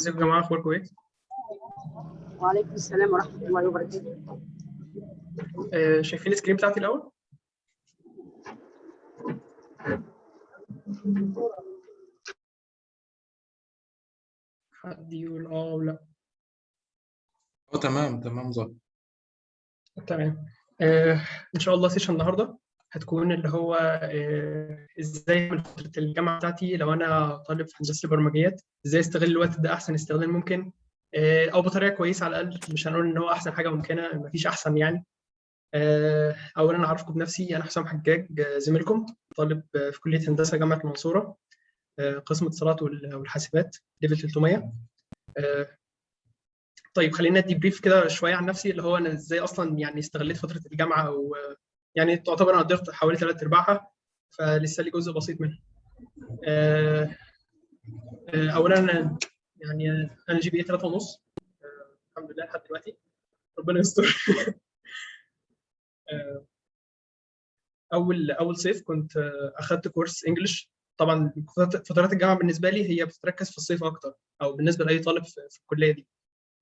ازيكم يا جماعة اخباركم إيه؟ وعليكم السلام ورحمة الله وبركاته. آه، شايفين ال screen بتاعتي الأول؟ حد يقول آه ولا آه تمام تمام ظبط. تمام. آه، إن شاء الله session النهارده. هتكون اللي هو آه، إزاي من فترة الجامعة بتاعتي لو أنا طالب في هندسة البرمجيات إزاي أستغل الوقت ده أحسن استغلال ممكن آه، أو بطريقة كويسة على الأقل مش هنقول إن هو أحسن حاجة ممكنة مفيش أحسن يعني. آه، اولا أعرفكم بنفسي أنا حسام حجاج زميلكم طالب في كلية هندسة جامعة المنصورة قسم اتصالات وال- والحاسبات level 300 آه، طيب خلينا أدي brief كده شوية عن نفسي اللي هو أنا إزاي أصلا يعني استغليت فترة الجامعة أو يعني تعتبر أنا قدرت حوالي ثلاث أرباعها فلسه لي جزء بسيط منها. آه، آه، اولا يعني أنا GPA 3 ونص. الحمد لله لحد دلوقتي. ربنا يستر. آه، أول أول صيف كنت آه، أخدت course English طبعا فترات الجامعة بالنسبة لي هي بتتركز في الصيف أكتر أو بالنسبة لأي طالب في الكلية دي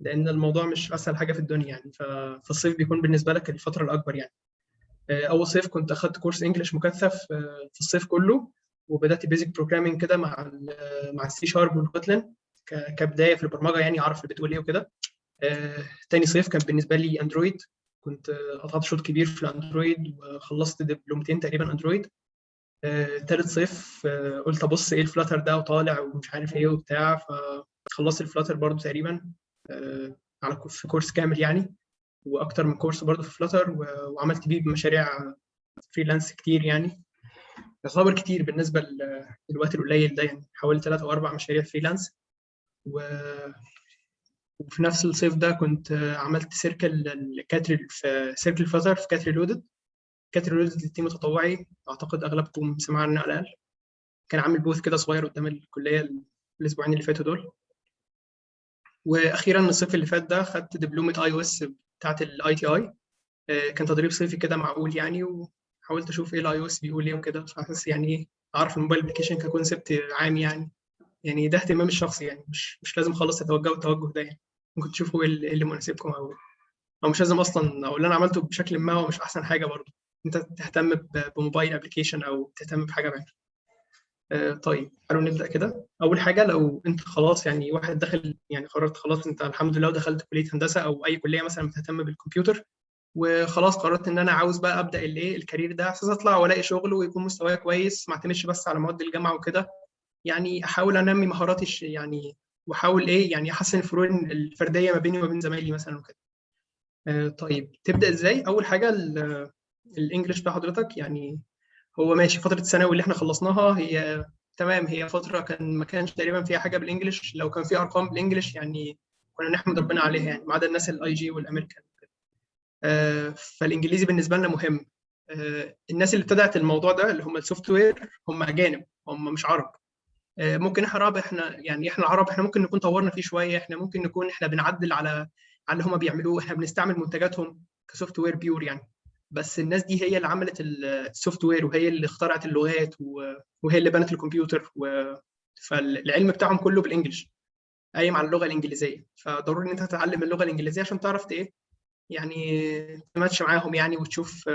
لأن الموضوع مش أسهل حاجة في الدنيا يعني. ففي الصيف بيكون بالنسبة لك الفترة الأكبر يعني. آه، أول صيف كنت أخدت course English مكثف آه، في الصيف كله وبدأت basic programming كده مع ال مع ال C sharp وال Kotlin ك- كبداية في البرمجة يعني أعرف بتقول إيه وكده. آه، تاني صيف كان بالنسبة لي Android كنت آه، قطعت شوط كبير في ال Android وخلصت دبلومتين تقريبا Android آه، تالت صيف آه، قلت أبص إيه ال Flutter ده وطالع ومش عارف إيه وبتاع فخلصت ال Flutter برضو تقريبا آه، على في course كامل يعني. وأكتر من course برضو في Flutter وعملت بيه مشاريع freelance كتير يعني. يعتبر كتير بالنسبة لل- للوقت القليل ده يعني حوالي ثلاث أو أربع مشاريع freelance و... وفي نفس الصيف ده كنت عملت circle ال CAT Re في circle Flutter في CAT Reloaded CAT Reloaded لل team التطوعي أعتقد أغلبكم سمع عنه على الأقل. كان عامل booth كده صغير قدام الكلية الأسبوعين اللي فاتوا دول. وأخيرا الصيف اللي فات ده خدت دبلومه iOS بتاعت ال ITI كان تدريب صيفي كده معقول يعني وحاولت أشوف إيه ال iOS بيقول إيه وكده. فحاسس يعني إيه أعرف ال mobile application ك concept عام يعني. يعني ده اهتمام الشخصي يعني مش مش لازم خالص تتوجهوا التوجه ده يعني. ممكن تشوفوا إيه اللي إيه مناسبكم أو أو مش لازم أصلا أو اللي أنا عملته بشكل ما هو مش أحسن حاجة برضه. أنت تهتم ب mobile application أو تهتم بحاجة بعينها آه، طيب تعالوا نبدأ كده. أول حاجة لو أنت خلاص يعني واحد داخل يعني قررت خلاص أنت الحمد لله ودخلت كلية هندسة أو أي كلية مثلا بتهتم بالكمبيوتر وخلاص قررت إن أنا عاوز بقى أبدأ الايه الكارير ده أساس أطلع وألاقي شغل ويكون مستواي كويس ما أعتمدش بس على مواد الجامعة وكده. يعني أحاول أنمي مهاراتي يعني وأحاول إيه يعني أحسن الفروق الفردية ما بيني وما بين زمايلي مثلا وكده. آه، طيب تبدأ إزاي؟ أول حاجة ال- ال English بتاع حضرتك يعني هو ماشي فترة الثانوي اللي إحنا خلصناها هي تمام هي فترة كان ما كانش تقريبا فيها حاجة بال English لو كان في أرقام بال English يعني كنا نحمد ربنا عليها يعني ما عدا الناس ال IG والأمريكان آه، فالإنجليزي بالنسبة لنا مهم. آه، الناس اللي ابتدعت الموضوع ده اللي هم ال software هم أجانب هم مش عرب. آه، ممكن إحنا عرب إحنا يعني إحنا العرب إحنا ممكن نكون طورنا فيه شوية إحنا ممكن نكون إحنا بنعدل على على اللي هم بيعملوه إحنا بنستعمل منتجاتهم ك software pure يعني. بس الناس دي هي اللي عملت ال software وهي اللي اخترعت اللغات وهي اللي بنت الكمبيوتر و... فالعلم بتاعهم كله بال English. قايم على اللغة الإنجليزية. فضروري إن أنت تتعلم اللغة الإنجليزية عشان تعرف إيه يعني تماتش معاهم يعني وتشوف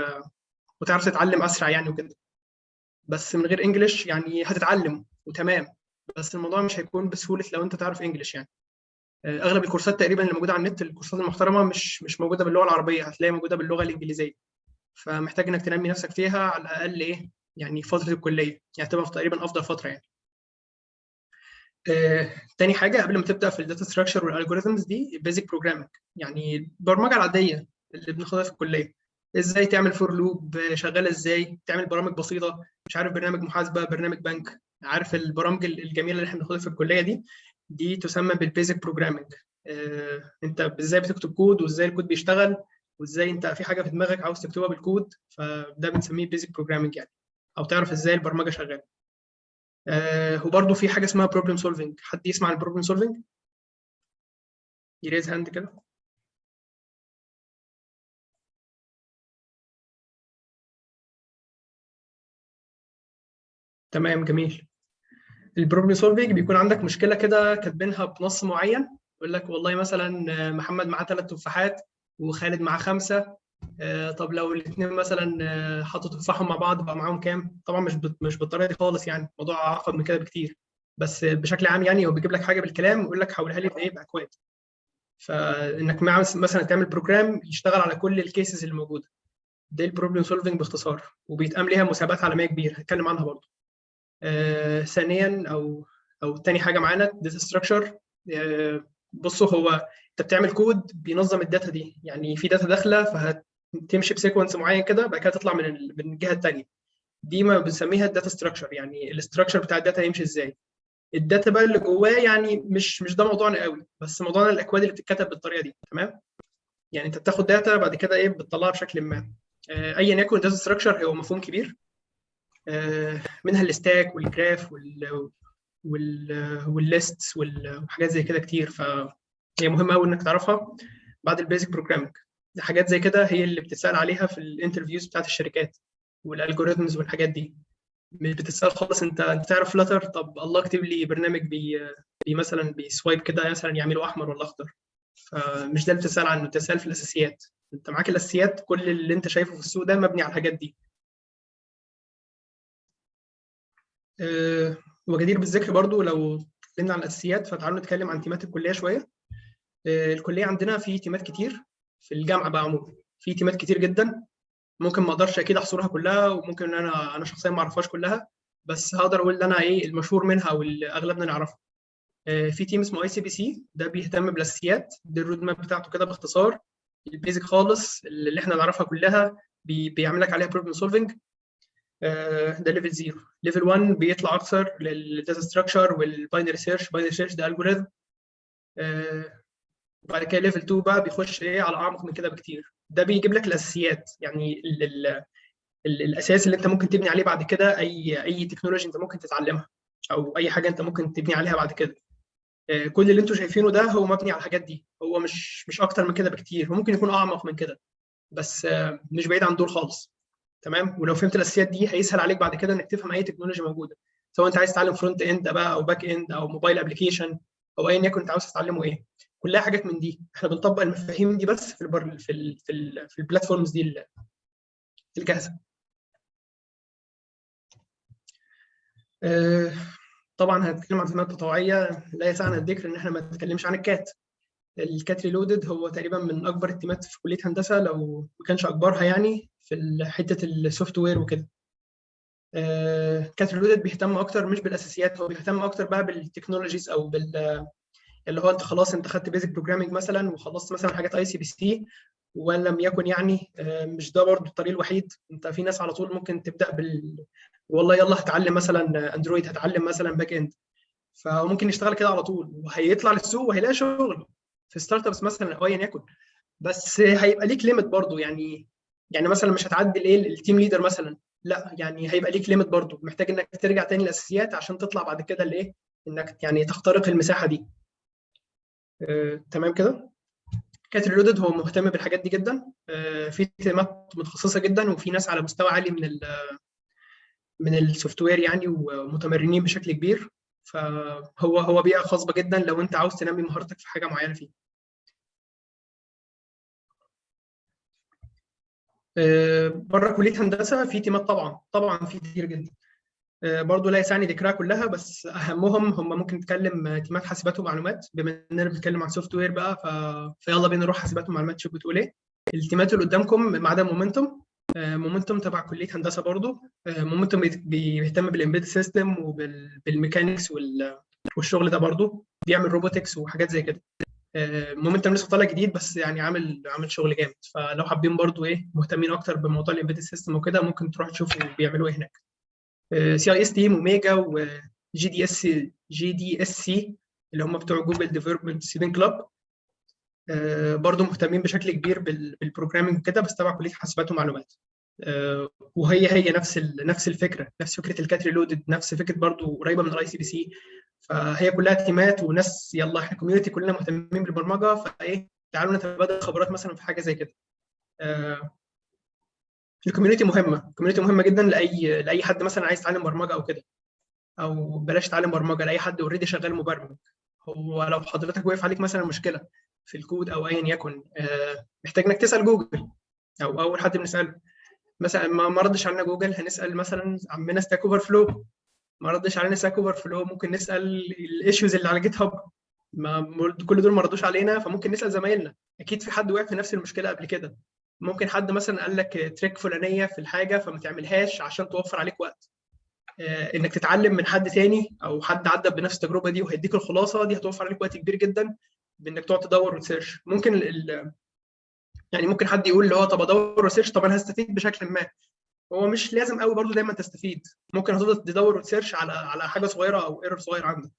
وتعرف تتعلم أسرع يعني وكده. بس من غير English يعني هتتعلم وتمام. بس الموضوع مش هيكون بسهولة لو أنت تعرف English يعني. أغلب الكورسات تقريبا اللي موجودة على النت الكورسات المحترمة مش مش موجودة باللغة العربية. هتلاقيها موجودة باللغة الإنجليزية. فمحتاج إنك تنمي نفسك فيها على الأقل إيه يعني فترة الكلية يعني تبقى تقريبا أفضل فترة يعني. آه، تاني حاجة قبل ما تبدأ في ال data structure وال algorithms دي basic programming يعني البرمجة العادية اللي بناخدها في الكلية. إزاي تعمل for loop شغاله إزاي تعمل برامج بسيطة مش عارف برنامج محاسبة برنامج بنك عارف البرامج الجميلة اللي إحنا بناخدها في الكلية دي؟ دي تسمى بال basic programming آه، أنت إزاي بتكتب كود وإزاي الكود بيشتغل؟ وإزاي أنت في حاجة في دماغك عاوز تكتبها بالكود فده بنسميه basic programming يعني. أو تعرف إزاي البرمجة شغالة. آه وبرضه في حاجة اسمها problem solving حد يسمع ال problem solving ي raise hand كده. تمام جميل. ال problem solving بيكون عندك مشكلة كده كاتبينها بنص معين يقول لك والله مثلا آه، محمد معاه ثلاث تفاحات وخالد معاه خمسة. آه، طب لو الاثنين مثلا آه، حطوا تفاحهم مع بعض بقى معاهم كام؟ طبعا مش مش بالطريقة دي خالص يعني الموضوع اعقد من كده بكتير. بس بشكل عام يعني هو بيجيب لك حاجة بالكلام ويقول لك حولها لي بإيه؟ باكواد فإنك مع مثلا تعمل program يشتغل على كل ال cases اللي موجودة. ده ال problem solving باختصار وبيتقام ليها مسابقات عالمية كبيرة هتكلم عنها برضه. آه، ثانيا أو أو تاني حاجة معانا data structure بصوا هو انت بتعمل كود بينظم ال data دي. يعني في data داخلة فهتمشي ب sequence معين كده بعد كده تطلع من من الجهة الثانية دي ما بنسميها ال data structure يعني ال structure بتاع ال data هيمشي إزاي. ال data بقى اللي جواه يعني مش مش ده موضوعنا قوي بس موضوعنا الأكواد اللي بتتكتب بالطريقة دي. تمام؟ يعني انت بتاخد data بعد كده إيه بتطلعها بشكل ما. آه، ايا يكن data structure هو مفهوم كبير. آه، منها ال stack وال graph وال وال وال list وحاجات زي كده كتير. فهي مهمة قوي إنك تعرفها بعد ال basic programming حاجات زي كده هي اللي بتتسأل عليها في ال interviews بتاعت الشركات وال algorithms والحاجات دي. مش بتتسأل خالص أنت أنت تعرف Flutter طب الله اكتب لي برنامج بي, بي مثلا بي swipe كده مثلا يعمله أحمر ولا أخضر. فمش ده اللي بتسال عنه بتسال في الأساسيات. أنت معاك الأساسيات كل اللي أنت شايفه في السوق ده مبني على الحاجات دي. أه وجدير بالذكر برضو لو اتكلمنا عن الأساسيات فتعالوا نتكلم عن تيمات الكلية شوية. الكلية عندنا في تيمات كتير في الجامعة بقى عموما. في تيمات كتير جدا. ممكن ما أقدرش أكيد أحصرها كلها وممكن إن أنا أنا شخصيا ما أعرفهاش كلها بس هقدر أقول إن أنا إيه المشهور منها واللي اغلبنا نعرفه أه في team اسمه ICPC ده بيهتم بالاساسيات دي ال road map بتاعته كده باختصار ال basic خالص اللي إحنا نعرفها كلها بي بيعمل لك عليها problem solving ده level 0 level 1 بيطلع أكثر لل data structure وال binary search binary search ده algorithm وبعد كده level 2 بقى بيخش إيه على أعمق من كده بكتير. ده بيجيب لك الأساسيات يعني ال ال ال الأساس اللي أنت ممكن تبني عليه بعد كده اي أي technology أنت ممكن تتعلمها أو أي حاجة أنت ممكن تبني عليها بعد كده. كل اللي أنتم شايفينه ده هو مبني على الحاجات دي. هو مش مش أكتر من كده بكتير ممكن يكون أعمق من كده بس مش بعيد عن دول خالص. تمام؟ ولو فهمت الأساسيات دي هيسهل عليك بعد كده إنك تفهم أي تكنولوجيا موجودة. سواء أنت عايز تتعلم front end بقى أو back end أو mobile application أو أيا يكن أنت عاوز تتعلمه إيه. كلها حاجات من دي. إحنا بنطبق المفاهيم دي بس في البر... في ال... في, ال... في ال platforms دي الجاهزه آه طبعا هنتكلم عن خدمات تطوعية. لا يسعنا الذكر إن إحنا ما نتكلمش عن ال CAT. ال CAT Reloaded هو تقريبا من أكبر ال teamat في كلية هندسة لو ما كانش أكبرها يعني في حتة ال software وكده. CAT Reloaded بيهتم أكتر مش بالأساسيات هو بيهتم أكتر بقى بال technologies أو بال اللي هو أنت خلاص أنت خدت basic programming مثلا وخلصت مثلا حاجات ICPC وإن لم يكن يعني مش ده برضه الطريق الوحيد. أنت في ناس على طول ممكن تبدأ بال والله يلا هتعلم مثلا Android هتعلم مثلا back end فممكن يشتغل كده على طول وهيطلع للسوق وهيلاقي شغل في startups مثلا أو ايا يكن. بس هيبقى ليك limit برضه يعني يعني مثلا مش هتعدي الايه ال team leader مثلا. لا يعني هيبقى ليك limit برضه محتاج إنك ترجع تاني للأساسيات عشان تطلع بعد كده لإيه؟ إنك يعني تخترق المساحة دي. آه، تمام كده؟ CAT Reloaded هو مهتم بالحاجات دي جدا. آه، في تيمات متخصصة جدا وفي ناس على مستوى عالي من ال من ال software يعني ومتمرنين بشكل كبير. فهو هو بيئة خصبه جدا لو أنت عاوز تنمي مهارتك في حاجة معينة فيه. بره كلية هندسة في تيمات طبعا طبعا في كتير جدا. برضه لا يسعني ذكرها كلها بس أهمهم هم ممكن نتكلم تيمات حاسبات ومعلومات. بما إننا بنتكلم عن software بقى ف... فيلا بينا نروح حاسبات ومعلومات. شوف بتقول إيه. التيمات اللي قدامكم ما عدا Momentum Momentum تبع كلية هندسة برضه Momentum بيهتم بال embedded system وبال mechanics وال... والشغل ده برضه بيعمل robotics وحاجات زي كده. Momentum لسه طالع جديد بس يعني عامل عامل شغل جامد. فلو حابين برضو إيه مهتمين أكتر بموضوع ال embedded system وكده ممكن تروحوا تشوفوا بيعملوا إيه هناك. CIS Team وميجا و GDS GDSC اللي هم بتوع Google Development Student Club برضو مهتمين بشكل كبير بال programming وكده بس تبع كلية حاسبات ومعلومات. وهي هي نفس نفس الفكرة نفس فكرة ال CAT Reloaded نفس فكرة برضو قريبة من ال ICPC فهي كلها تيمات وناس يلا إحنا community كلنا مهتمين بالبرمجة فإيه تعالوا نتبادل خبرات مثلا في حاجة زي كده. آه ال community مهمة. ال community مهمة جدا لأي لأي حد مثلا عايز يتعلم برمجة أو كده. أو بلاش تعلم برمجة لأي حد already شغال مبرمج. هو لو حضرتك وقف عليك مثلا مشكلة في الكود أو ايا يكن آه، محتاج إنك تسأل جوجل أو أول حد بنسأله. مثلا ما ما ردش علينا جوجل هنسأل مثلا عمنا Stack Overflow ما ردش علينا Stack Overflow ممكن نسأل ال issues اللي على GitHub ما كل دول ما ردوش علينا فممكن نسأل زمايلنا. أكيد في حد وقع في نفس المشكلة قبل كده. ممكن حد مثلا قال لك trick فلانية في الحاجة فما تعملهاش عشان توفر عليك وقت. آه، إنك تتعلم من حد تاني أو حد عدى بنفس التجربة دي وهيديك الخلاصة دي هتوفر عليك وقت كبير جدا بإنك تقعد تدور وتسيرش ممكن ال يعني ممكن حد يقول اللي هو طب أدور وسيرش طب أنا هستفيد بشكل ما. هو مش لازم قوي برضو دايما تستفيد. ممكن هتفضل تدور وتسيرش على على حاجة صغيرة أو error صغير عندك.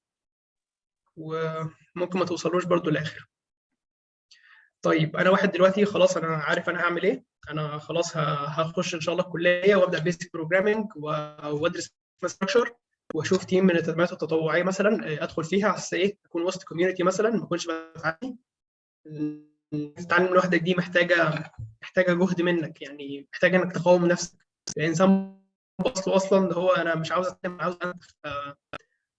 وممكن ما توصلوش برضو للآخر. طيب أنا واحد دلوقتي خلاص أنا عارف أنا هعمل إيه. أنا خلاص هخش إن شاء الله الكلية وأبدأ basic programming و data structure وأشوف team من التدريبات التطوعية مثلا آه، أدخل فيها على إيه أكون وسط community مثلا ما أكونش بتعلم تتعلم لوحدك دي محتاجة محتاجة جهد منك يعني محتاجة إنك تقاوم نفسك. الانسان اصله أصلا اللي هو أنا مش عاوز أتعلم عاوز. ف-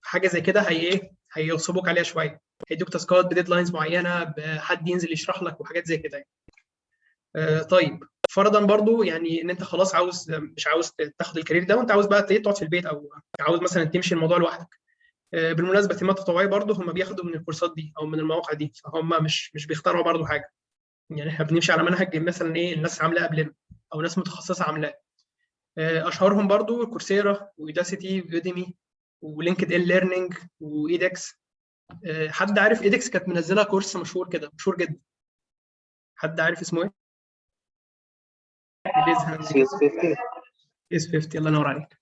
حاجة زي كده هي إيه؟ هيغصبوك عليها شوية. هيدوك تاسكات ب deadlines معينة بحد ينزل يشرح لك وحاجات زي كده يعني. آه، طيب. فرضا برضو يعني إن أنت خلاص عاوز مش عاوز تاخد ال career ده وأنت عاوز بقى تقعد في البيت أو عاوز مثلا تمشي الموضوع لوحدك. آه، بالمناسبة تيمات تطوعيه برضو هم بياخدوا من الكورسات دي أو من المواقع دي فهم مش مش بيخترعوا برضو حاجة. يعني إحنا بنمشي على منهج مثلا إيه الناس عاملاه قبلنا أو ناس متخصصة عاملاه. آه، أشهرهم برضو Coursera و Udacity و Udemy و LinkedIn Learning و edX حد عارف edX كانت منزلة كورس مشهور كده مشهور جدا. حد عارف اسمه إيه؟ CS 50 S 50 الله ينور عليك.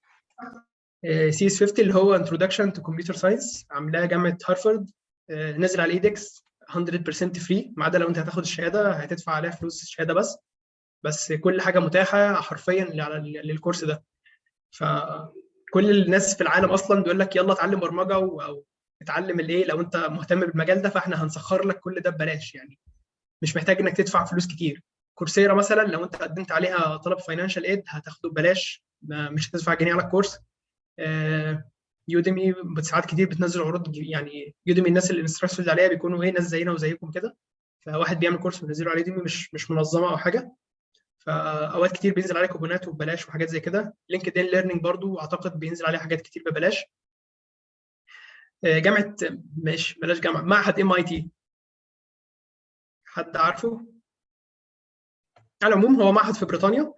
CS 50 اللي هو Introduction to Computer Science عاملاه جامعة هارفارد. آه، نزل على edX 100% free ما عدا لو انت هتاخد الشهادة هتدفع عليها فلوس الشهادة بس. بس كل حاجة متاحة حرفيا على للكورس ده. فكل الناس في العالم أصلا بيقول لك يلا اتعلم برمجة أو اتعلم الايه لو أنت مهتم بالمجال ده فإحنا هنسخر لك كل ده ببلاش يعني. مش محتاج إنك تدفع فلوس كتير. Coursera مثلا لو أنت قدمت عليها طلب financial aid هتاخده ببلاش مش هتدفع جنيه على الكورس. آه، Udemy ساعات كتير بتنزل عروض يعني Udemy الناس اللي ال instructors عليها بيكونوا إيه ناس زينا وزيكم كده. فواحد بيعمل كورس بينزله على Udemy مش مش منظمة أو حاجة. فأوقات كتير بينزل عليه كوبونات وببلاش وحاجات زي كده. LinkedIn Learning برضو أعتقد بينزل عليه حاجات كتير ببلاش. آه، جامعة مش بلاش جامعة معهد MIT حد عارفه؟ على العموم هو معهد في بريطانيا.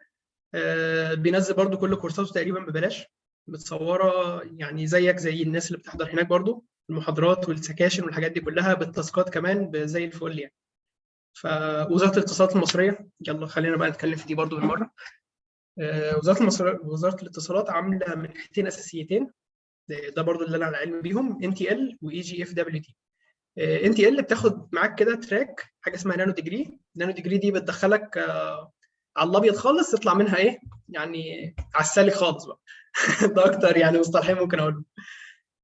آه، بينزل برضو كل كورساته تقريبا ببلاش. متصورة يعني زيك زي الناس اللي بتحضر هناك برضو. المحاضرات والسكاشن والحاجات دي كلها بالتاسكات كمان زي الفل يعني. فوزاره الاتصالات المصرية يلا خلينا بقى نتكلم في دي برضو بالمرة آه، وزارة المصر... وزارة الاتصالات عاملة منحتين أساسيتين ده برضو اللي أنا على علم بيهم إن تي إل واي جي إف دبليو تي. إن تي إل بتاخد معاك كده track حاجة اسمها nano degree. nano degree دي بتدخلك آه، على الأبيض خالص تطلع منها إيه؟ يعني على السالك خالص بقى. ده أكتر يعني مصطلحين ممكن اقوله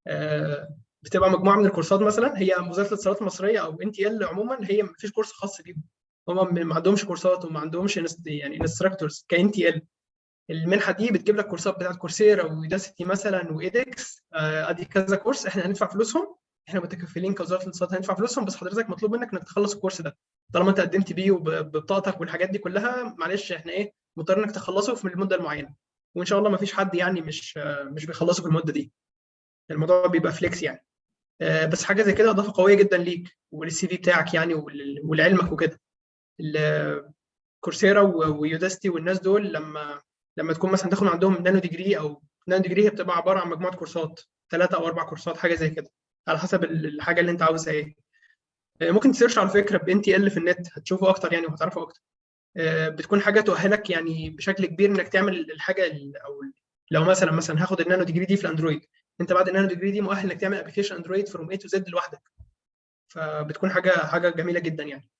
آه، بتبقى مجموعة من الكورسات مثلا هي وزارة الاتصالات المصرية أو NTL عموما هي ما فيش كورس خاص بيهم. هم ما عندهمش كورسات وما عندهمش يعني instructors ك NTL. المنحة دي بتجيب لك كورسات بتاعت Coursera و Udacity مثلا و edX آه، أدي كذا كورس إحنا هندفع فلوسهم. إحنا متكفلين كوزارة الاتصالات هندفع فلوسهم بس حضرتك مطلوب منك إنك تخلص الكورس ده. طالما أنت قدمت بيه وببطاقتك والحاجات دي كلها معلش إحنا إيه مضطر إنك تخلصه في المدة المعينة. وإن شاء الله ما فيش حد يعني مش آه، مش بيخلصه في المدة دي. الموضوع بيبقى flex يعني. آه، بس حاجة زي كده إضافة قوية جدا ليك ولل CV بتاعك يعني ول- ولعلمك وكده. Coursera و Udacity والناس دول لما لما تكون مثلا تاخد عندهم nano degree أو nano degree هي بتبقى عبارة عن مجموعة كورسات ثلاثة أو أربع كورسات حاجة زي كده. على حسب ال- الحاجة اللي أنت عاوزها إيه. آه، ممكن ت search على فكرة ب NTL في النت هتشوفه أكتر يعني وهتعرفه أكتر. آه، بتكون حاجة تؤهلك يعني بشكل كبير إنك تعمل الحاجة ال- أو لو مثلا مثلا هاخد ال nano degree دي في ال Android. انت بعد النانو ديجري دي مؤهل انك تعمل application Android from A to Z لوحدك. فبتكون حاجة حاجة جميلة جدا يعني.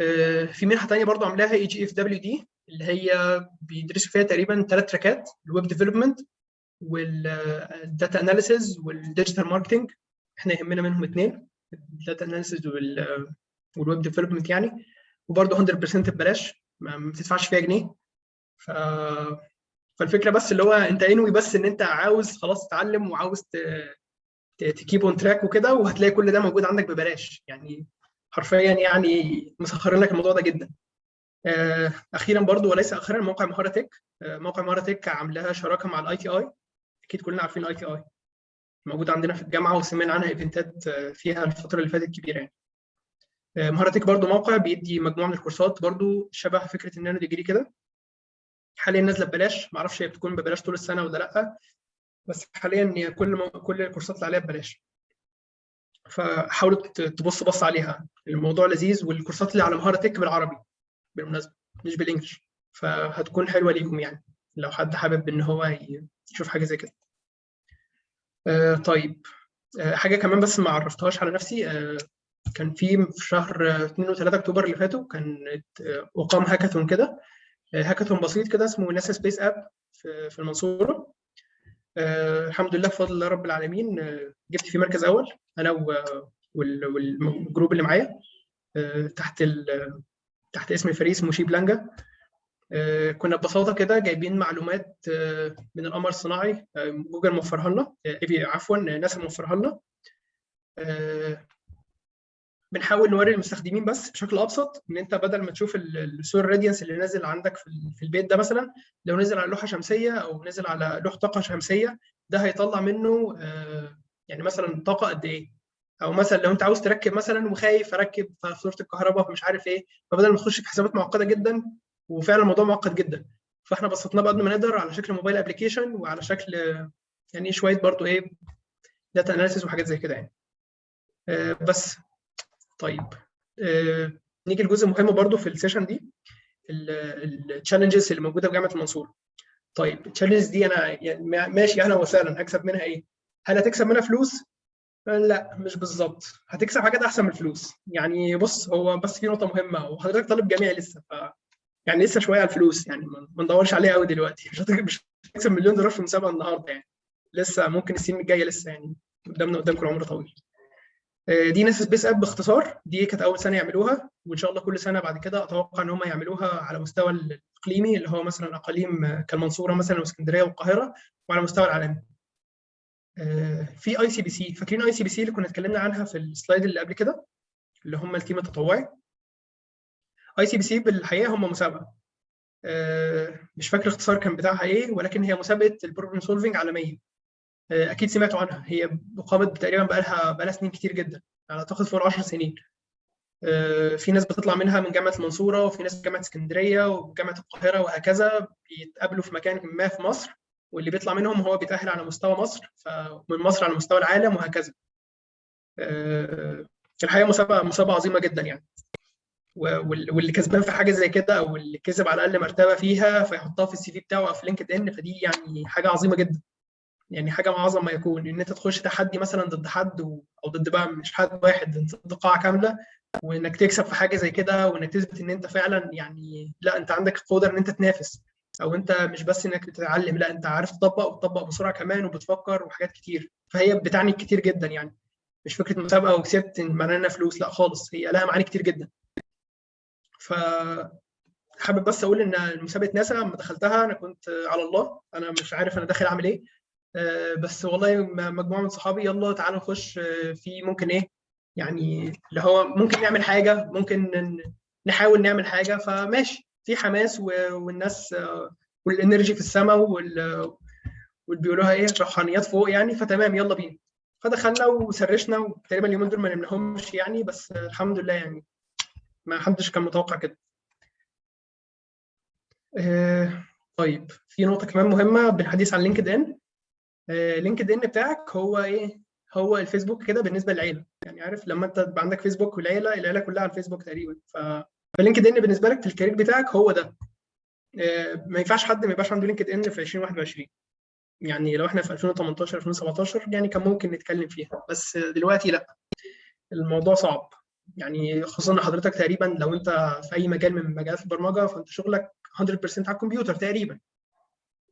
آه، في منحة ثانية برضو عاملاها اي جي اف دبليو دي اللي هي بيدرسوا فيها تقريبا ثلاث تراكات ال web development وال data analysis وال digital marketing إحنا يهمنا منهم اثنين ال data analysis وال web development يعني. وبرضه 100% ببلاش ما بتدفعش فيها جنيه. ف فالفكرة بس اللي هو انت انوي بس ان انت عاوز خلاص تتعلم وعاوز ت keep on track وكده وهتلاقي كل ده موجود عندك ببلاش. يعني حرفيا يعني مسخرين لك الموضوع ده جدا. آه، أخيرا برضو وليس أخيرا موقع مهارة Tech آه، موقع مهارة Tech عاملاها شراكة مع ال ITI أكيد كلنا عارفين ال ITI موجود عندنا في الجامعة وسمعنا عنها ايفنتات آه، فيها الفترة اللي فاتت كبيرة يعني. مهارة Tech برضو موقع بيدي مجموعة من الكورسات برضو شبه فكرة ال nano degree كده. حاليا نازلة ببلاش. معرفش هي بتكون ببلاش طول السنة ولا لأ بس حاليا كل م... كل الكورسات اللي عليها ببلاش. فحاولوا تبص بص عليها. الموضوع لذيذ والكورسات اللي على مهارة تك بالعربي بالمناسبة مش بالإنجلش. فهتكون حلوة ليكم يعني لو حد حابب إن هو يشوف حاجة زي كده. آه طيب. آه حاجة كمان بس ما عرفتهاش على نفسي. آه كان في في شهر 2 و3 أكتوبر اللي فاتوا كان أقام هاكاثون كده. هاكاثون بسيط كده اسمه NASA Space App في المنصورة. آه الحمد لله بفضل الله رب العالمين آه جبت فيه مركز أول أنا وال group اللي معايا آه تحت تحت اسم الفريق اسمه شيب لانجا. كنا ببساطة كده جايبين معلومات من القمر الصناعي جوجل موفرها لنا عفوا ناسا موفرها لنا. بنحاول نوري المستخدمين بس بشكل أبسط إن أنت بدل ما تشوف ال solar radiance اللي نازل عندك في البيت ده مثلا لو نزل على لوحة شمسية أو نزل على لوح طاقة شمسية ده هيطلع منه يعني مثلا طاقة قد إيه؟ أو مثلا لو أنت عاوز تركب مثلا وخايف أركب فاتوره الكهرباء فمش عارف إيه فبدل ما تخش في حسابات معقدة جدا وفعلا الموضوع معقد جدا. فإحنا بسطناه بقد ما نقدر على شكل mobile application وعلى شكل يعني شوية برضو إيه data analysis وحاجات زي كده يعني. بس. طيب آه، نيجي لجزء مهم برضو في ال session دي ال challenges اللي موجودة في جامعة المنصورة. طيب ال challenges دي أنا يعني ماشي أهلا وسهلا هكسب منها إيه؟ هل هتكسب منها فلوس؟ لا مش بالظبط. هتكسب حاجات أحسن من الفلوس. يعني بص هو بس في نقطة مهمة وحضرتك طالب جامعي لسه ف يعني لسه شوية على الفلوس يعني ما ندورش عليها قوي دلوقتي. مش هتكسب مليون دولار في مسابقة النهارده يعني. لسه ممكن السنين الجاية لسه يعني قدامنا قدامكم العمر طويل. دي NASA Space App باختصار. دي كانت أول سنة يعملوها وإن شاء الله كل سنة بعد كده أتوقع إن هم يعملوها على مستوى الإقليمي اللي هو مثلا أقاليم كالمنصورة مثلا وإسكندرية والقاهرة وعلى مستوى العالمي. في اي سي بي سي فاكرين اي سي بي سي اللي كنا اتكلمنا عنها في ال slide اللي قبل كده؟ اللي هم ال team التطوعي. ECPC بالحقيقة هم مسابقة. مش فاكر الاختصار كان بتاعها إيه ولكن هي مسابقة ال problem solving عالميه أكيد سمعتوا عنها. هي اقامت تقريبا بقى لها بقى لها سنين كتير جدا. أعتقد فوق 10 سنين. في ناس بتطلع منها من جامعة المنصورة وفي ناس من جامعة اسكندرية وجامعه القاهرة وهكذا. بيتقابلوا في مكان ما في مصر واللي بيطلع منهم هو بيتأهل على مستوى مصر فمن مصر على مستوى العالم وهكذا. الحقيقة مسابقه مسابقة عظيمة جدا يعني. واللي كسبان في حاجة زي كده أو اللي كسب على الأقل مرتبة فيها فيحطها في السي في بتاعه أو في لينكد إن فدي يعني حاجة عظيمة جدا. يعني حاجة اعظم ما يكون إن أنت تخش تحدي مثلا ضد حد و... أو ضد بقى مش حد واحد ضد قاعة كاملة وإنك تكسب في حاجة زي كده وإنك تثبت إن أنت فعلا يعني لأ أنت عندك القدرة إن أنت تنافس أو أنت مش بس إنك تتعلم لأ أنت عارف تطبق وتطبق بسرعة كمان وبتفكر وحاجات كتير. فهي بتعني كتير جدا يعني. مش فكرة مسابقة وكسبت معناها فلوس لأ خالص هي لها معاني كتير جدا. ف حابب بس أقول إن مسابقه ناسا لما دخلتها أنا كنت على الله أنا مش عارف أنا داخل أعمل إيه. بس والله مجموعة من صحابي يلا تعالوا نخش في ممكن إيه يعني اللي هو ممكن نعمل حاجة ممكن نحاول نعمل حاجة فماشي. في حماس والناس والانرجي في السماء وال بيقولوها إيه روحانيات فوق يعني فتمام يلا بينا. فدخلنا وسرشنا وتقريبا اليومين دول ما نمناهمش يعني بس الحمد لله يعني ما حدش كان متوقع كده. آه طيب في نقطة كمان مهمة بالحديث عن LinkedIn LinkedIn بتاعك هو إيه؟ هو الفيسبوك كده بالنسبة للعيلة. يعني عارف لما أنت تبقى عندك فيسبوك والعيلة العيلة كلها على الفيسبوك تقريبا. ف ف LinkedIn بالنسبة لك في ال career بتاعك هو ده. ما ينفعش حد ما يبقاش عنده LinkedIn في 2021 يعني لو إحنا في 2018 2017 يعني كان ممكن نتكلم فيها. بس دلوقتي لأ. الموضوع صعب. يعني خصوصا إن حضرتك تقريبا لو أنت في أي مجال من مجالات البرمجة فأنت شغلك 100% على الكمبيوتر تقريبا.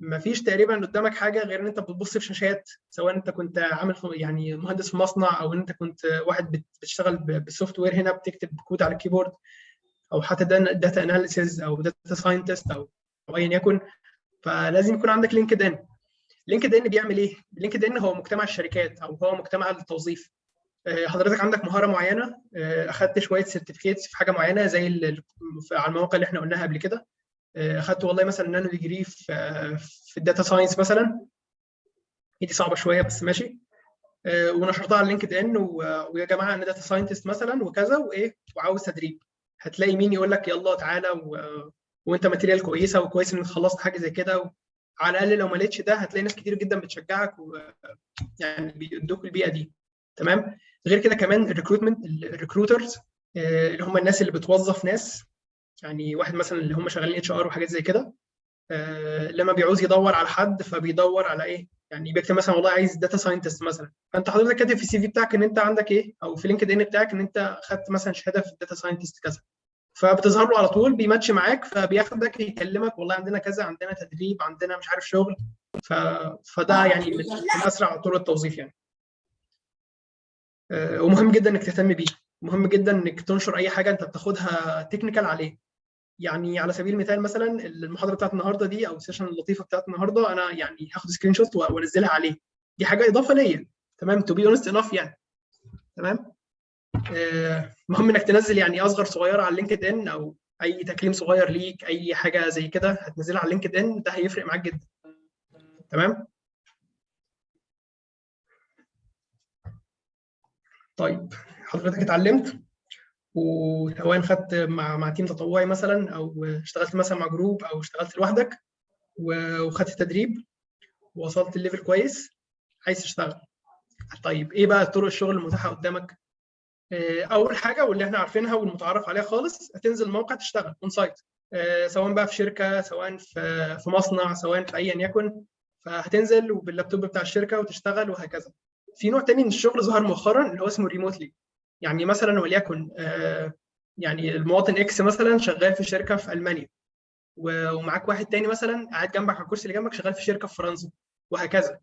ما فيش تقريبا قدامك حاجة غير إن أنت بتبص في شاشات سواء أنت كنت عامل يعني مهندس في مصنع أو أنت كنت واحد بتشتغل بال software هنا بتكتب كود على ال keyboard أو حتى data analysis أو data scientist أو أو ايا يكن. فلازم يكون عندك LinkedIn LinkedIn بيعمل إيه؟ LinkedIn هو مجتمع الشركات أو هو مجتمع التوظيف. آه، حضرتك عندك مهارة معينة؟ آه، أخدت شوية certificates في حاجة معينة زي على المواقع اللي إحنا قلناها قبل كده؟ اخدت والله مثلا nano degree في آه، في ال data science مثلا. هي دي صعبة شوية بس ماشي. آه، ونشرتها على LinkedIn ويا جماعة أنا data scientist مثلا وكذا وإيه وعاوز تدريب. هتلاقي مين يقول لك يلا تعالى و... وأنت material كويسة وكويس إنك خلصت حاجة زي كده و... على الأقل لو ما لقيتش ده هتلاقي ناس كتير جدا بتشجعك ويعني بيدوك البيئة دي. تمام؟ غير كده كمان ال recruitment ال recruiters اللي هم الناس اللي بتوظف ناس. يعني واحد مثلا اللي هم شغالين HR وحاجات زي كده آه، لما بيعوز يدور على حد فبيدور على إيه؟ يعني بيكتب مثلا والله عايز data scientist مثلا. فأنت حضرتك كاتب في ال CV بتاعك إن أنت عندك إيه؟ أو في LinkedIn بتاعك إن أنت خدت مثلا شهادة في ال data science ت كذا. فبتظهر له على طول بيماتش معاك فبياخدك يكلمك والله عندنا كذا عندنا تدريب عندنا مش عارف شغل. ف... فده يعني من من اسرع طرق التوظيف يعني. آه، ومهم جدا إنك تهتم بيه. مهم جدا إنك تنشر أي حاجة أنت بتاخدها technical عليه. يعني على سبيل المثال مثلا المحاضرة بتاعت النهارده دي أو ال session اللطيفة بتاعت النهارده أنا يعني هاخد screenshot وأنزلها عليه. دي حاجة إضافة ليا. تمام؟ to be honest enough يعني. تمام؟ آه، مهم إنك تنزل يعني أصغر صغيره على LinkedIn أو أي تكريم صغير ليك أي حاجة زي كده هتنزلها على LinkedIn ده هيفرق معاك جدا. تمام؟ طيب حضرتك اتعلمت؟ وسواء خدت مع مع team تطوعي مثلا أو اشتغلت مثلا مع group أو اشتغلت لوحدك وخدت تدريب ووصلت ل level كويس عايز تشتغل. طيب إيه بقى طرق الشغل المتاحة قدامك؟ آه، أول حاجة واللي إحنا عارفينها والمتعارف عليها خالص هتنزل موقع تشتغل on-site سواء بقى في شركة سواء في في مصنع سواء في ايا يكن فهتنزل وباللابتوب بتاع الشركة وتشتغل وهكذا. في نوع تاني من الشغل ظهر مؤخرا اللي هو اسمه ريموتلي يعني مثلا وليكن آه، يعني المواطن إكس مثلا شغال في شركة في ألمانيا ومعاك واحد تاني مثلا قاعد جنبك على الكرسي اللي جنبك شغال في شركة في فرنسا وهكذا.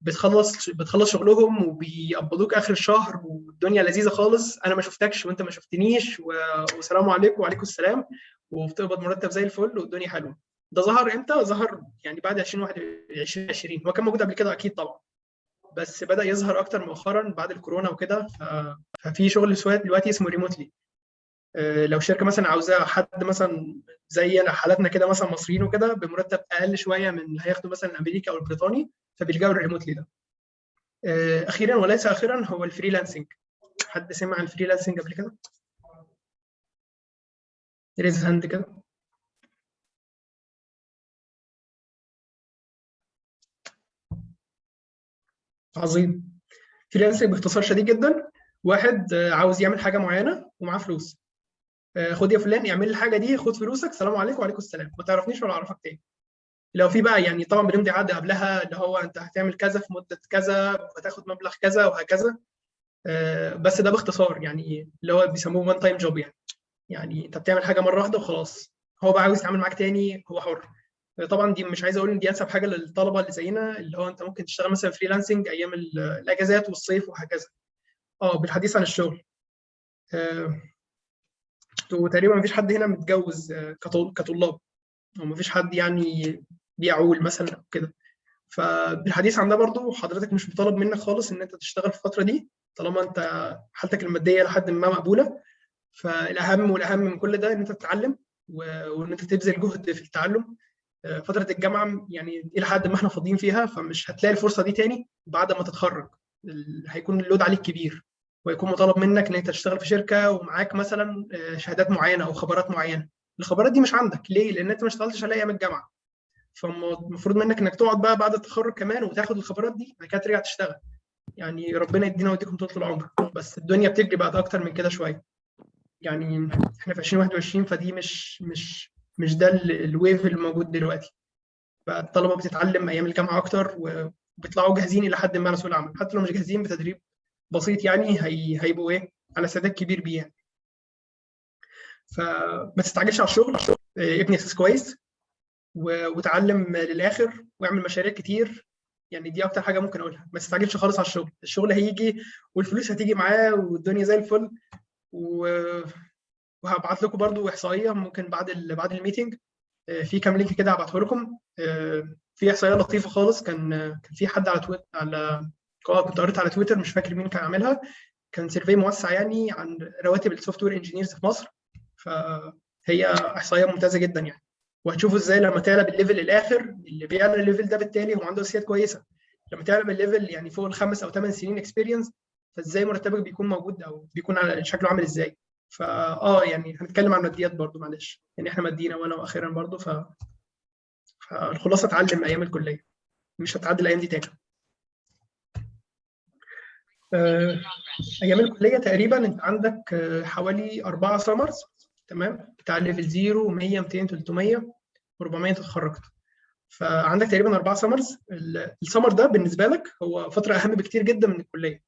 بتخلص بتخلص شغلهم وبيقبضوك آخر الشهر والدنيا لذيذة خالص. أنا ما شفتكش وأنت ما شفتنيش. والسلام عليكم وعليكم السلام وبتقبض مرتب زي الفل والدنيا حلوة. ده ظهر إمتى؟ ظهر يعني بعد 2021 هو كان موجود قبل كده أكيد طبعا بس بدأ يظهر أكتر مؤخرا بعد الكورونا وكده ف... ففي شغل سواء دلوقتي اسمه remotely لو شركة مثلا عاوزاه حد مثلا زي حالاتنا كده مثلا مصريين وكده بمرتب أقل شوية من اللي هياخده مثلا الامريكي أو البريطاني فبيلجأوا لل remotely ده. آه، أخيرا وليس أخيرا هو ال freelancing حد سمع ال freelancing قبل كده؟ raise hand كده. عظيم. freelancing باختصار شديد جدا. واحد آه، عاوز يعمل حاجة معينة ومعاه فلوس. آه، خد يا فلان اعمل الحاجة دي خد فلوسك سلام عليكم وعليكم السلام. ما تعرفنيش ولا أعرفك تاني. لو في بقى يعني طبعا بنمضي عقد قبلها اللي هو أنت هتعمل كذا في مدة كذا وهتاخد مبلغ كذا وهكذا. آه، بس ده باختصار يعني اللي هو بيسموه one time job يعني. يعني أنت بتعمل حاجة مرة واحدة وخلاص. هو بقى عاوز يتعامل معاك تاني هو حر. طبعا دي مش عايز أقول إن دي أنسب حاجة للطلبة اللي زينا اللي هو أنت ممكن تشتغل مثلا freelancing أيام ال- الأجازات والصيف وهكذا. آه بالحديث عن الشغل. آه، وتقريبا مفيش حد هنا متجوز آه، كطل- كطلاب. أو مفيش حد يعني بيعول مثلا أو كده. فبالحديث عن ده برضو حضرتك مش مطالب منك خالص إن أنت تشتغل في الفترة دي طالما أنت حالتك المادية لحد ما مقبولة. فالأهم والأهم من كل ده إن أنت تتعلم وإن أنت تبذل جهد في التعلم. آه، فترة الجامعة يعني إلى حد ما إحنا فاضيين فيها فمش هتلاقي الفرصة دي تاني بعد ما تتخرج. هيكون اللود عليك كبير ويكون مطالب منك إن أنت تشتغل في شركة ومعاك مثلا آه، شهادات معينة أو خبرات معينة. الخبرات دي مش عندك. ليه؟ لأن أنت ما اشتغلتش عليها أيام الجامعة. فالمفروض منك إنك تقعد بقى بعد التخرج كمان وتاخد الخبرات دي بعد كده ترجع تشتغل. يعني ربنا يدينا ويديكم طول العمر. بس الدنيا بتجري بقى أكتر من كده شوية. يعني إحنا في 2021 فدي مش مش مش ده ال- الويف اللي موجود دلوقتي. بقى الطلبه بتتعلم أيام الجامعة أكتر وبيطلعوا جاهزين إلى حد ما لسوق العمل. حتى لو مش جاهزين بتدريب بسيط يعني هي هيبقوا إيه؟ على استعداد كبير بيه يعني. فما تستعجلش على الشغل. آه، ابني أساس كويس و- وتعلم للآخر واعمل مشاريع كتير. يعني دي أكتر حاجة ممكن أقولها. ما تستعجلش خالص على الشغل. الشغل هيجي والفلوس هتيجي معاه والدنيا زي الفل. و... وهبعت لكم برضو إحصائية ممكن بعد ال... بعد ال meeting. آه، في كام link كده هبعته لكم آه، في إحصائية لطيفة خالص. كان كان في حد على تويتر على كنت قريت على تويتر مش فاكر مين كان عاملها. كان survey موسع يعني عن رواتب ال software engineers في مصر. فهي إحصائية ممتازة جدا يعني. وهتشوفوا إزاي لما تعلى بال level الآخر اللي بيعلى ال level ده بالتالي هو عنده أساسيات كويسة. لما تعلى بال level يعني فوق الخمس أو ثمان سنين experience فإزاي مرتبك بيكون موجود أو بيكون على شكله عامل إزاي؟ فا آه يعني هنتكلم عن ماديات برضو معلش. يعني إحنا ماديين اولا وأخيرا برضو ف فالخلاصة اتعلم أيام الكلية مش هتعدي الأيام دي تاني. آه، أيام الكلية تقريبا أنت عندك آه، حوالي أربعة summers تمام؟ بتاع level 0 100 200 300 400 تتخرجت فعندك تقريبا أربعة summers السمر ده بالنسبة لك هو فترة أهم بكتير جدا من الكلية.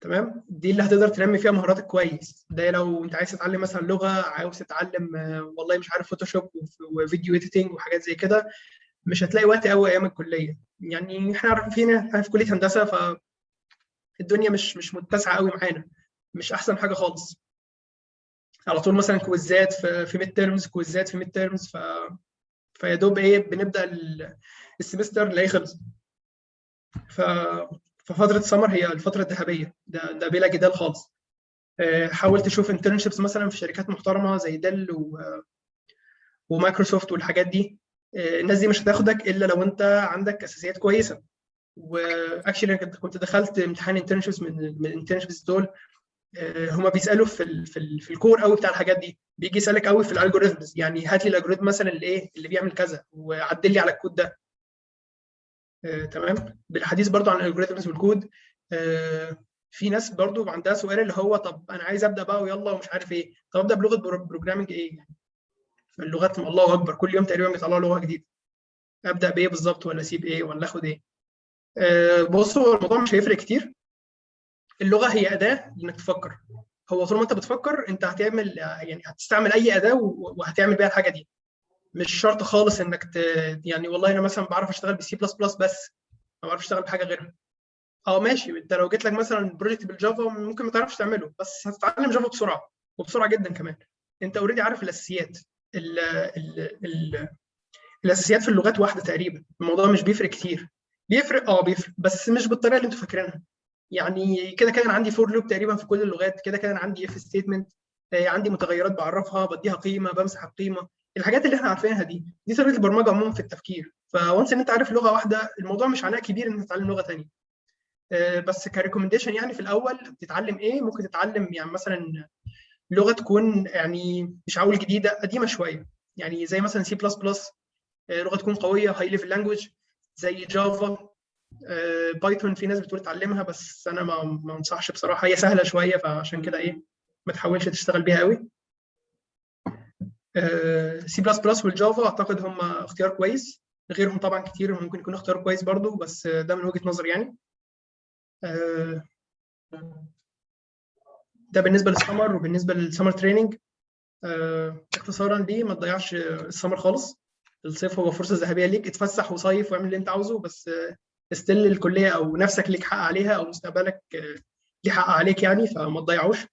تمام؟ دي اللي هتقدر تنمي فيها مهاراتك كويس. ده لو انت عايز تتعلم مثلا لغة عاوز تتعلم آه، والله مش عارف Photoshop و video editing وحاجات زي كده مش هتلاقي وقت قوي أيام الكلية. يعني إحنا عارفين إحنا في كلية هندسة ف الدنيا مش مش متسعة قوي معانا. مش أحسن حاجة خالص. على طول مثلا كويزات في في midterms كويزات في midterms ف فيا دوب إيه بنبدأ ال- ال semester نلاقيه خلص ف ففتره السمر هي الفترة الذهبية. ده ده بلا جدال خالص. آه، حاول تشوف internships مثلا في شركات محترمة زي Dell و... ومايكروسوفت والحاجات دي. آه، الناس دي مش هتاخدك إلا لو أنت عندك أساسيات كويسة. و actually أنا كنت- دخلت امتحان internships من من ال internships دول. آه، هما بيسألوا في ال في, ال في ال core قوي بتاع الحاجات دي. بيجي يسألك قوي في ال algorithms يعني هات لي ال algorithm مثلا اللي إيه اللي بيعمل كذا. وعدل لي على الكود ده. آه، تمام. بالحديث برضو عن ال algorithms والكود آه، في ناس برضو عندها سؤال اللي هو طب أنا عايز أبدأ بقى ويلا ومش عارف إيه. طب أبدأ بلغة programming إيه يعني؟ اللغات الله أكبر. كل يوم تقريبا بيطلعوا لغة جديدة. أبدأ بإيه بالظبط ولا أسيب إيه ولا آخد إيه؟ آه، بص هو الموضوع مش هيفرق كتير. اللغة هي أداة انك تفكر. هو طول ما أنت بتفكر أنت هتعمل يعني هتستعمل أي أداة وهتعمل بيها الحاجة دي. مش شرط خالص إنك ت... يعني والله أنا مثلا بعرف أشتغل بسي بلس بلس بس ما بعرفش أشتغل بحاجة غيرها. أه ماشي أنت لو جيت لك مثلا project بال Java ممكن ما تعرفش تعمله بس هتتعلم Java بسرعة وبسرعة جدا كمان. أنت already عارف الأساسيات ال... ال... ال... الأساسيات في اللغات واحدة تقريبا. الموضوع مش بيفرق كتير. بيفرق أه بيفرق بس مش بالطريقة اللي أنتوا فاكرينها. يعني كده كده أنا عندي for loop تقريبا في كل اللغات كده كده أنا عندي if statement عندي متغيرات بعرفها بديها قيمة بمسح القيمة. الحاجات اللي إحنا عارفينها دي دي طريقة البرمجة عموما في التفكير. ف once إن أنت عارف لغة واحدة الموضوع مش عناء كبير انك تتعلم لغة ثانية بس ك recommendation يعني في الأول تتعلم إيه ممكن تتعلم يعني مثلا لغة تكون يعني مش هقول جديدة قديمة شوية. يعني زي مثلا سي بلس بلس لغة تكون قوية high level language زي Java Python في ناس بتقول اتعلمها بس أنا ما ما أنصحش بصراحة. هي سهلة شوية فعشان كده إيه ما تحاولش تشتغل بيها قوي. سي بلس بلس والجافا أعتقد هم اختيار كويس. غيرهم طبعا كتير ممكن يكون اختيار كويس برضو بس ده من وجهة نظري يعني. آه، ده بالنسبة للسمر وبالنسبة للسمر تريننج اختصارا ليه ما تضيعش السمر خالص. الصيف هو فرصة ذهبية ليك اتفسح وصيف واعمل اللي انت عاوزه بس استل الكلية أو نفسك ليك حق عليها أو مستقبلك آه، ليه حق عليك يعني فما تضيعوش.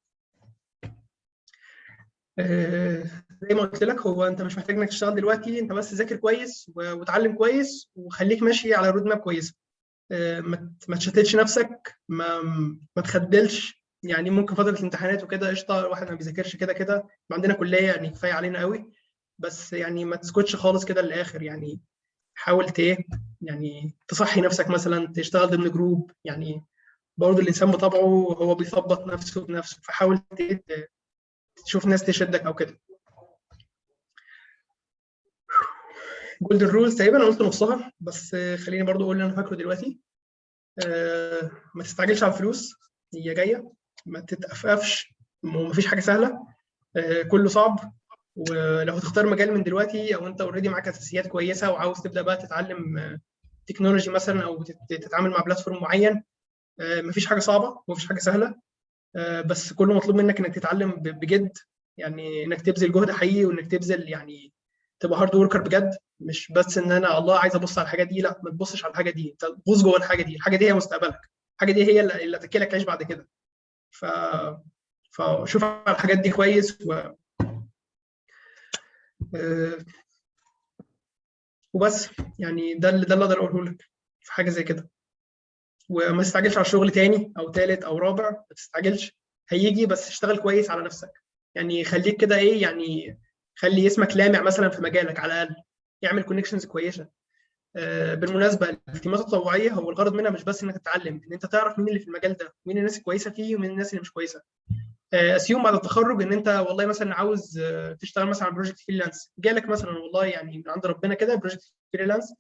آه، زي ما قلت لك هو أنت مش محتاج إنك تشتغل دلوقتي أنت بس ذاكر كويس وتعلم كويس وخليك ماشي على roadmap كويسه ما ما تشتتش نفسك ما ما تخدلش. يعني ممكن فترة الامتحانات وكده قشطة الواحد ما بيذاكرش كده كده. عندنا كلية يعني كفاية علينا قوي بس يعني ما تسكتش خالص كده للآخر. يعني حاول إيه يعني تصحي نفسك مثلا تشتغل ضمن group يعني برضه الإنسان بطبعه هو بيثبط نفسه بنفسه. فحاول تشوف ناس تشدك أو كده. golden rules تقريبا أنا قلت نصها بس آه، خليني برضو أقول اللي أنا فاكره دلوقتي. آه، ما تستعجلش على الفلوس هي جاية ما تتأففش ومفيش حاجة سهلة. آه، كله صعب. ولو هتختار مجال من دلوقتي أو أنت already معاك أساسيات كويسة وعاوز تبدأ بقى تتعلم آه، technology مثلا أو تت- تتعامل مع platform معين آه، مفيش حاجة صعبة ومفيش حاجة سهلة. آه، بس كله مطلوب منك إنك تتعلم بجد. يعني إنك تبذل جهد حقيقي وإنك تبذل يعني تبقى hard worker بجد مش بس إن أنا الله عايز أبص على الحاجة دي لأ ما تبصش على الحاجة دي. أنت غوص جوه الحاجة دي الحاجة دي هي مستقبلك. الحاجة دي هي اللي هتاكلك عيش بعد كده. ف فشوف على الحاجات دي كويس و آه، وبس. يعني ده اللي ده اللي أقدر أقوله لك في حاجة زي كده. وما تستعجلش على شغل تاني أو تالت أو رابع ما تستعجلش. هيجي بس اشتغل كويس على نفسك. يعني خليك كده إيه يعني خلي اسمك لامع مثلا في مجالك على الأقل اعمل connections كويسة. آه، بالمناسبة التيمات التطوعية هو الغرض منها مش بس إنك تتعلم إن أنت تعرف مين اللي في المجال ده مين الناس الكويسة فيه ومين الناس اللي مش كويسة. assume بعد التخرج إن أنت والله مثلا عاوز آه، تشتغل مثلا على project freelance جالك مثلا والله يعني من عند ربنا كده project freelance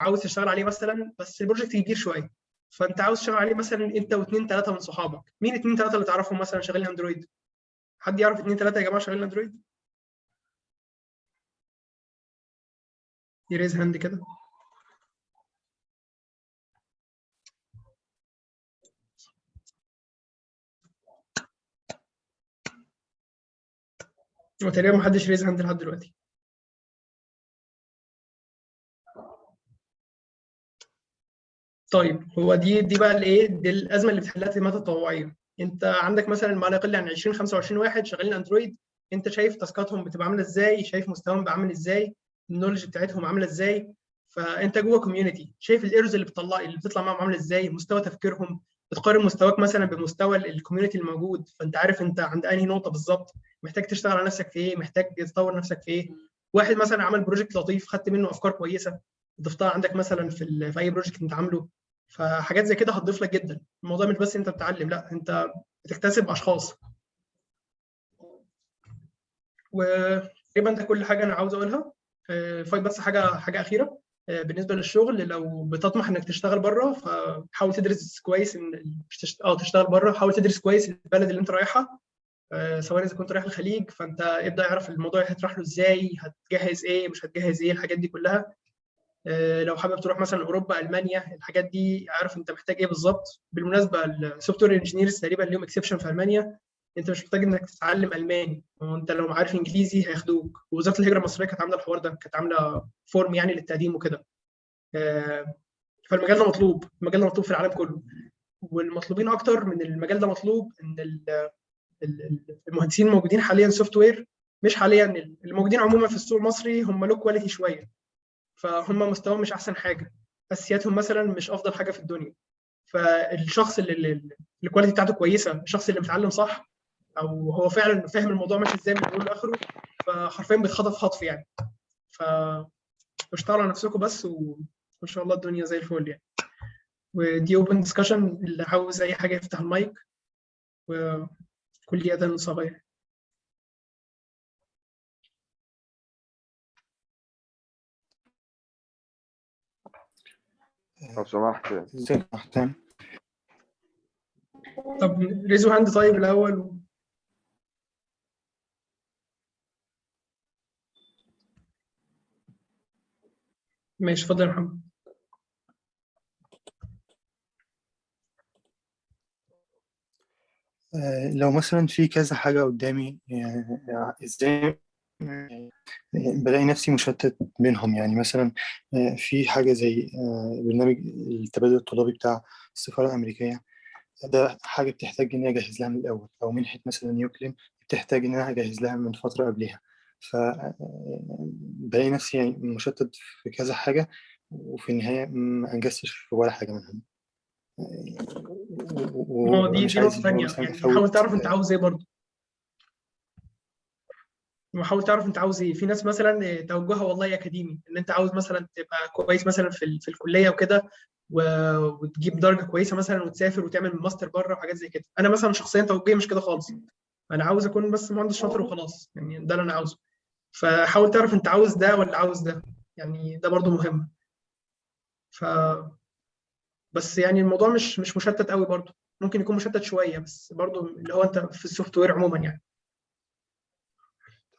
عاوز تشتغل عليه مثلا بس ال project كبير شوية. فأنت عاوز تشتغل عليه مثلا أنت واثنين ثلاثة من صحابك. مين اثنين ثلاثة اللي تعرفهم مثلا شغالين Android حد يعرف اثنين ثلاثة يا جماعة شغالين Android ي raise hand كده. هو تقريبا محدش raise hand لحد دلوقتي. طيب هو دي دي بقى الإيه؟ دي الأزمة اللي بتحلها التيمات التطوعية. أنت عندك مثلا ما لا يقل عن 20 25 واحد شغالين Android أنت شايف تاسكاتهم بتبقى عاملة إزاي؟ شايف مستواهم بيبقى عامل إزاي؟ ال knowledge بتاعتهم عاملة إزاي فأنت جوه community شايف ال errors اللي بتطلع اللي بتطلع معاهم عاملة إزاي؟ مستوى تفكيرهم. بتقارن مستواك مثلا بمستوى ال community الموجود. فأنت عارف أنت عند أنهي نقطة بالظبط. محتاج تشتغل على نفسك في إيه؟ محتاج تطور نفسك في إيه؟ واحد مثلا عمل project لطيف خدت منه أفكار كويسة. ضفتها عندك مثلا في, في أي project أنت عامله. فحاجات زي كده هتضيف لك جدا. الموضوع مش بس أنت بتتعلم لا أنت بتكتسب أشخاص. وتقريبا ده كل حاجة أنا عاوز أقولها. فايت بس حاجة حاجة أخيرة. آه، بالنسبة للشغل لو بتطمح إنك تشتغل بره فحاول تدرس كويس إن. آه تشتغل بره. حاول تدرس كويس البلد اللي أنت رايحها. آه، سواء إذا كنت رايح الخليج فأنت ابدأ اعرف الموضوع هتروح له إزاي هتجهز إيه مش هتجهز إيه الحاجات دي كلها. آه، لو حابب تروح مثلا أوروبا ألمانيا الحاجات دي اعرف أنت محتاج إيه بالظبط. بالمناسبة ال software engineers تقريبا ليهم exception في ألمانيا. انت مش محتاج انك تتعلم ألماني. وانت لو عارف انجليزي هياخدوك. ووزارة الهجرة المصرية كانت عاملة الحوار ده كانت عاملة form يعني للتقديم وكده. آه، فالمجال ده مطلوب. المجال ده مطلوب في العالم كله. والمطلوبين أكتر من المجال ده مطلوب إن ال- ال- ال- المهندسين الموجودين حاليا software مش حاليا الموجودين عموما في السوق المصري هم low quality شوية. فهم مستواهم مش أحسن حاجة. أساسياتهم مثلا مش أفضل حاجة في الدنيا. فالشخص اللي ال quality بتاعته كويسة الشخص اللي متعلم صح أو هو فعلا فاهم الموضوع ماشي إزاي من أوله لآخره فحرفيا بيتخطف خطف يعني. ف اشتغلوا على نفسكم بس وإن شاء الله الدنيا زي الفل يعني. ودي open discussion اللي عاوز أي حاجة يفتح المايك. وكل اذان صغير لو سمحت. ازيك طب ريزو هاند طيب الأول. ماشي اتفضل يا محمد. آه، لو مثلا في كذا حاجة قدامي يعني إزاي بلاقي نفسي مشتت بينهم؟ يعني مثلا آه، في حاجة زي آه، برنامج التبادل الطلابي بتاع السفارة الأمريكية. ده حاجة بتحتاج إني أجهز لها من الأول. أو منحة مثلا يوكلين بتحتاج إن أنا أجهز لها من فترة قبلها ف آه، بلاقي نفسي يعني مشتت في كذا حاجة وفي النهاية ما أنجزتش في ولا حاجة منهم. ما هو دي دي نقطة تانية. يعني حاول تعرف أنت عاوز إيه برضه. وحاول تعرف أنت عاوز إيه. في ناس مثلا توجهها والله أكاديمي إن أنت عاوز مثلا تبقى كويس مثلا في ال- في الكلية وكده وتجيب درجة كويسة مثلا وتسافر وتعمل ماستر بره وحاجات زي كده. أنا مثلا شخصيا توجهي مش كده خالص. أنا عاوز أكون بس مهندس شاطر وخلاص. يعني ده اللي أنا عاوزه. فحاول تعرف انت عاوز ده ولا عاوز ده. يعني ده برضه مهم. ف بس يعني الموضوع مش مش مشتت قوي برضه ممكن يكون مشتت شوية بس برضه اللي هو انت في ال software عموما يعني.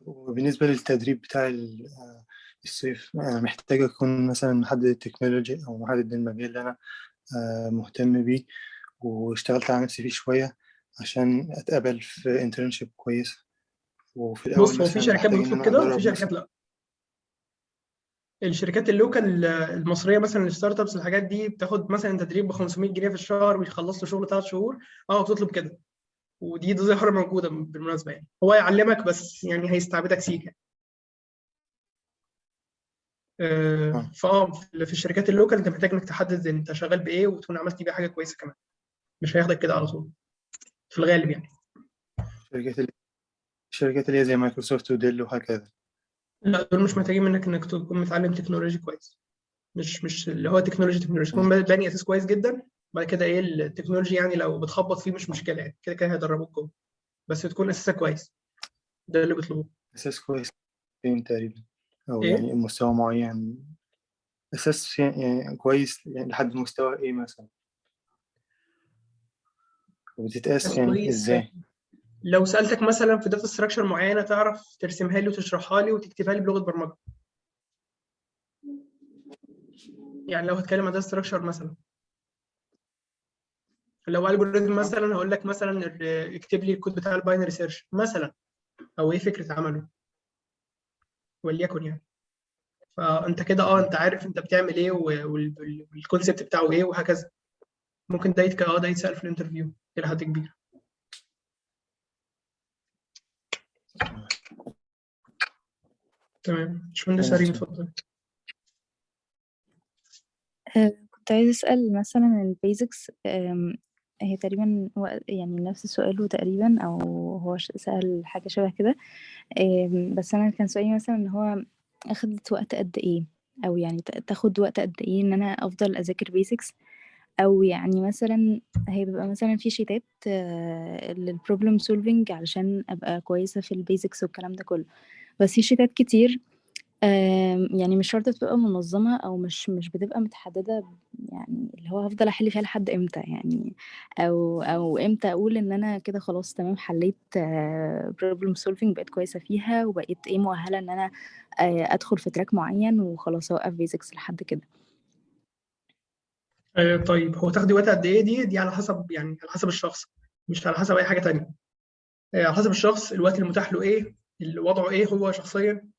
وبالنسبة للتدريب بتاع آه، الصيف أنا محتاج أكون مثلا محدد ال technology أو محدد المجال اللي أنا آه، مهتم بيه واشتغلت على نفسي فيه شوية عشان أتقبل في internship كويسة وفي الأول بص هو في مثلا شركات بتطلب كده وفي شركات مثلا لأ. الشركات ال local المصرية مثلا ال startups الحاجات دي بتاخد مثلا تدريب ب 500 جنيه في الشهر ويخلص له شغل ثلاث شهور. آه بتطلب كده. ودي دي ظاهره موجودة بالمناسبة يعني. هو يعلمك بس يعني هيستعبدك سيكا آه، آه. فآه في في الشركات ال local أنت محتاج إنك تحدد أنت شغال بإيه وتكون عملت بيه حاجة كويسة كمان. مش هياخدك كده على طول. في الغالب يعني. اللي الشركات اللي هي زي مايكروسوفت وديل وهكذا. لا دول مش محتاجين منك إنك تكون متعلم technology كويس. مش مش اللي هو technology technology. تكون باني أساس كويس جدا بعد كده إيه ال technology يعني لو بتخبط فيه مش مشكلة يعني. كده كده هيدربوك جوه. بس تكون أساسك كويس. ده اللي بيطلبوه. أساس كويس فين تقريبا؟ أو إيه؟ يعني مستوى معين. أساس يعني كويس يعني لحد مستوى إيه مثلا؟ وبتتقاس يعني كويس. لو سألتك مثلا في data structure معينة تعرف ترسمها لي وتشرحها لي وتكتبها لي بلغة برمجة. يعني لو هتكلم عن data structure مثلا. لو algorithm مثلا هقول لك مثلا اكتب لي الكود بتاع ال binary search مثلا. أو إيه فكرة عمله. وليكن يعني. فأنت كده آه أنت عارف أنت بتعمل إيه وال concept بتاعه إيه وهكذا. ممكن ده يتك آه ده يتسأل في ال interview إلى حد كبير. تمام باشمهندس. سليم اتفضل آه، كنت عايزة أسأل مثلا ال basics هي تقريبا يعني نفس سؤاله تقريبا أو هو سأل حاجة شبه كده. بس أنا كان سؤالي مثلا إن هو أخدت وقت قد إيه؟ أو يعني تا- تاخد وقت قد إيه إن أنا أفضل أذاكر basics أو يعني مثلا هي بيبقى مثلا في sheetات لل problem solving علشان أبقى كويسة في ال basics والكلام ده كله. بس في sheetات كتير يعني مش شرط تبقى منظمة أو مش مش بتبقى متحددة يعني اللي هو هفضل أحل فيها لحد إمتى يعني أو أو إمتى أقول إن أنا كده خلاص تمام حليت problem solving بقيت كويسة فيها وبقيت إيه مؤهلة إن أنا آه، أدخل في track معين وخلاص أوقف basics لحد كده. آه، طيب هو تاخدي وقت قد إيه؟ دي دي على حسب يعني على حسب الشخص مش على حسب أي حاجة تانية. آه، على حسب الشخص الوقت المتاح له إيه اللي وضعه إيه هو شخصيا؟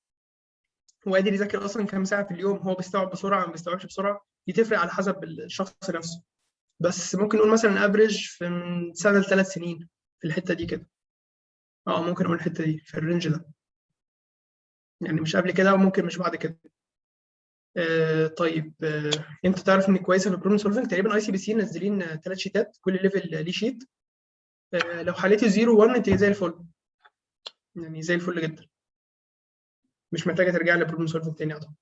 هو قادر يذاكر أصلا كام ساعة في اليوم؟ هو بيستوعب بسرعة ما بيستوعبش بسرعة؟ دي تفرق على حسب الشخص نفسه. بس ممكن نقول مثلا average في من سنة لثلاث سنين في الحتة دي كده. آه ممكن نقول الحتة دي في ال range ده. يعني مش قبل كده وممكن مش بعد كده. آه طيب آه أنت تعرف انك كويسه في ال problem solving تقريبا ICPC منزلين ثلاث sheetات كل level ليه sheet. آه لو حليتي 0 1 أنت زي الفل. يعني زي الفل جدا. مش محتاجة ترجعي لل problem solving تاني أعتقد.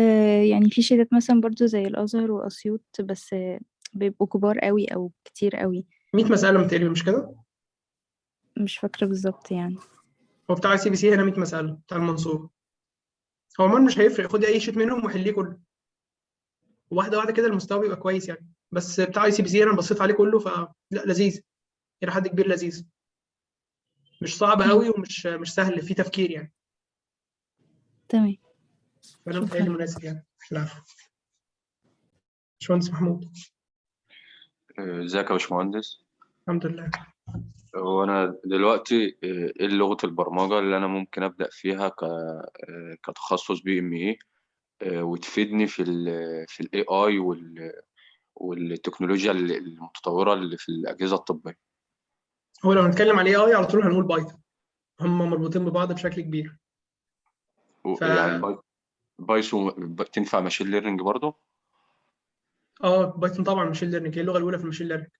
آه، يعني في sheetات مثلا برضو زي الأزهر وأسيوط بس بيبقوا كبار قوي أو كتير قوي. 100 مسألة متهيألي مش كده؟ مش فاكرة بالظبط يعني. هو بتاع CPC هنا 100 مسألة بتاع المنصور. هو عموما مش هيفرق خدي أي sheet منهم وحليه كله. واحدة واحدة كده المستوى بيبقى كويس يعني. بس بتاع CPC أنا بصيت عليه كله فلا لذيذ. إلى حد كبير لذيذ. مش صعب قوي ومش مش سهل فيه تفكير يعني. تمام. فانا. متهيألي مناسب يعني. العفو باشمهندس محمود. إزيك يا باشمهندس؟ الحمد لله. هو أنا دلوقتي آه، إيه لغة البرمجة اللي أنا ممكن أبدأ فيها ك آه، كتخصص BME وتفيدني في ال في ال AI والتكنولوجيا المتطورة اللي في الأجهزة الطبية؟ هو لو هنتكلم على AI على طول هنقول Python هم مربوطين ببعض بشكل كبير. و- ف- يعني باي- Python تنفع machine learning برضه آه Python طبعا machine learning هي اللغة الأولى في ال machine learning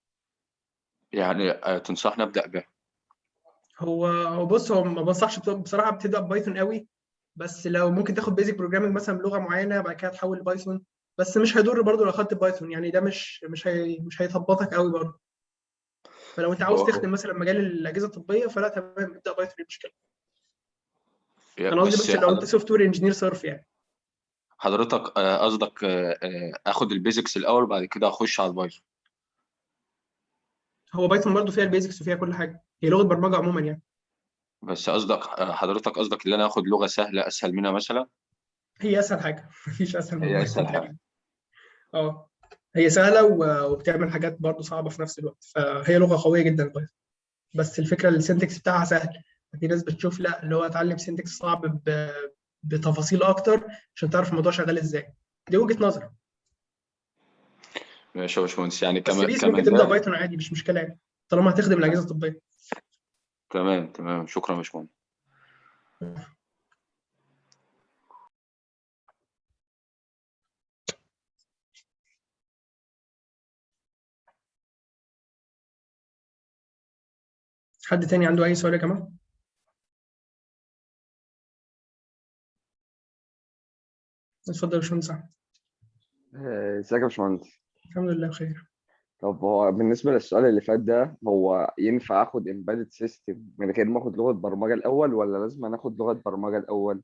يعني آه، تنصحني أبدأ بها هو هو بص هو ما بنصحش بص- بصراحة بتبدأ ب Python قوي بس لو ممكن تاخد basic programming مثلا بلغة معينة بعد كده تحول ل Python بس مش هيضر برضه لو اخدت Python يعني ده مش مش هي مش هيثبطك قوي برضه فلو انت عاوز تخدم مثلا مجال الأجهزة الطبية فلا تمام. ابدأ Python مش مشكله يعني أنا قصدي بس لو انت software engineer صرف يعني. حضرتك آه، قصدك آه، آه، آخد ال basics الأول بعد كده أخش على ال Python هو Python برضه فيها ال basics وفيها كل حاجة. هي لغة برمجة عموما يعني. بس قصدك حضرتك قصدك إن أنا آخد لغة سهلة أسهل منها مثلا؟ هي أسهل حاجة. مفيش أسهل من هي حاجة. تقريبا آه. هي سهلة وبتعمل حاجات برضه صعبة في نفس الوقت. فهي لغة قوية جدا ال Python بس الفكرة ال syntax بتاعها سهل. في ناس بتشوف لا اللي هو اتعلم syntax صعب. بتفاصيل أكتر عشان تعرف الموضوع شغال إزاي. دي وجهة نظر ماشي يا باشمهندس. يعني بس ك base ممكن تبدأ Python عادي مش مشكلة يعني. طالما هتخدم الأجهزة الطبية. تمام تمام. شكرا يا باشمهندس. حد تاني عنده أي سؤال يا جماعة؟ اتفضل يا باشمهندس. آه، ازيك يا باشمهندس؟ الحمد لله بخير. طب هو بالنسبة للسؤال اللي فات ده هو ينفع آخد embedded system من غير ما آخد لغة برمجة الأول ولا لازم آخد لغة برمجة الأول؟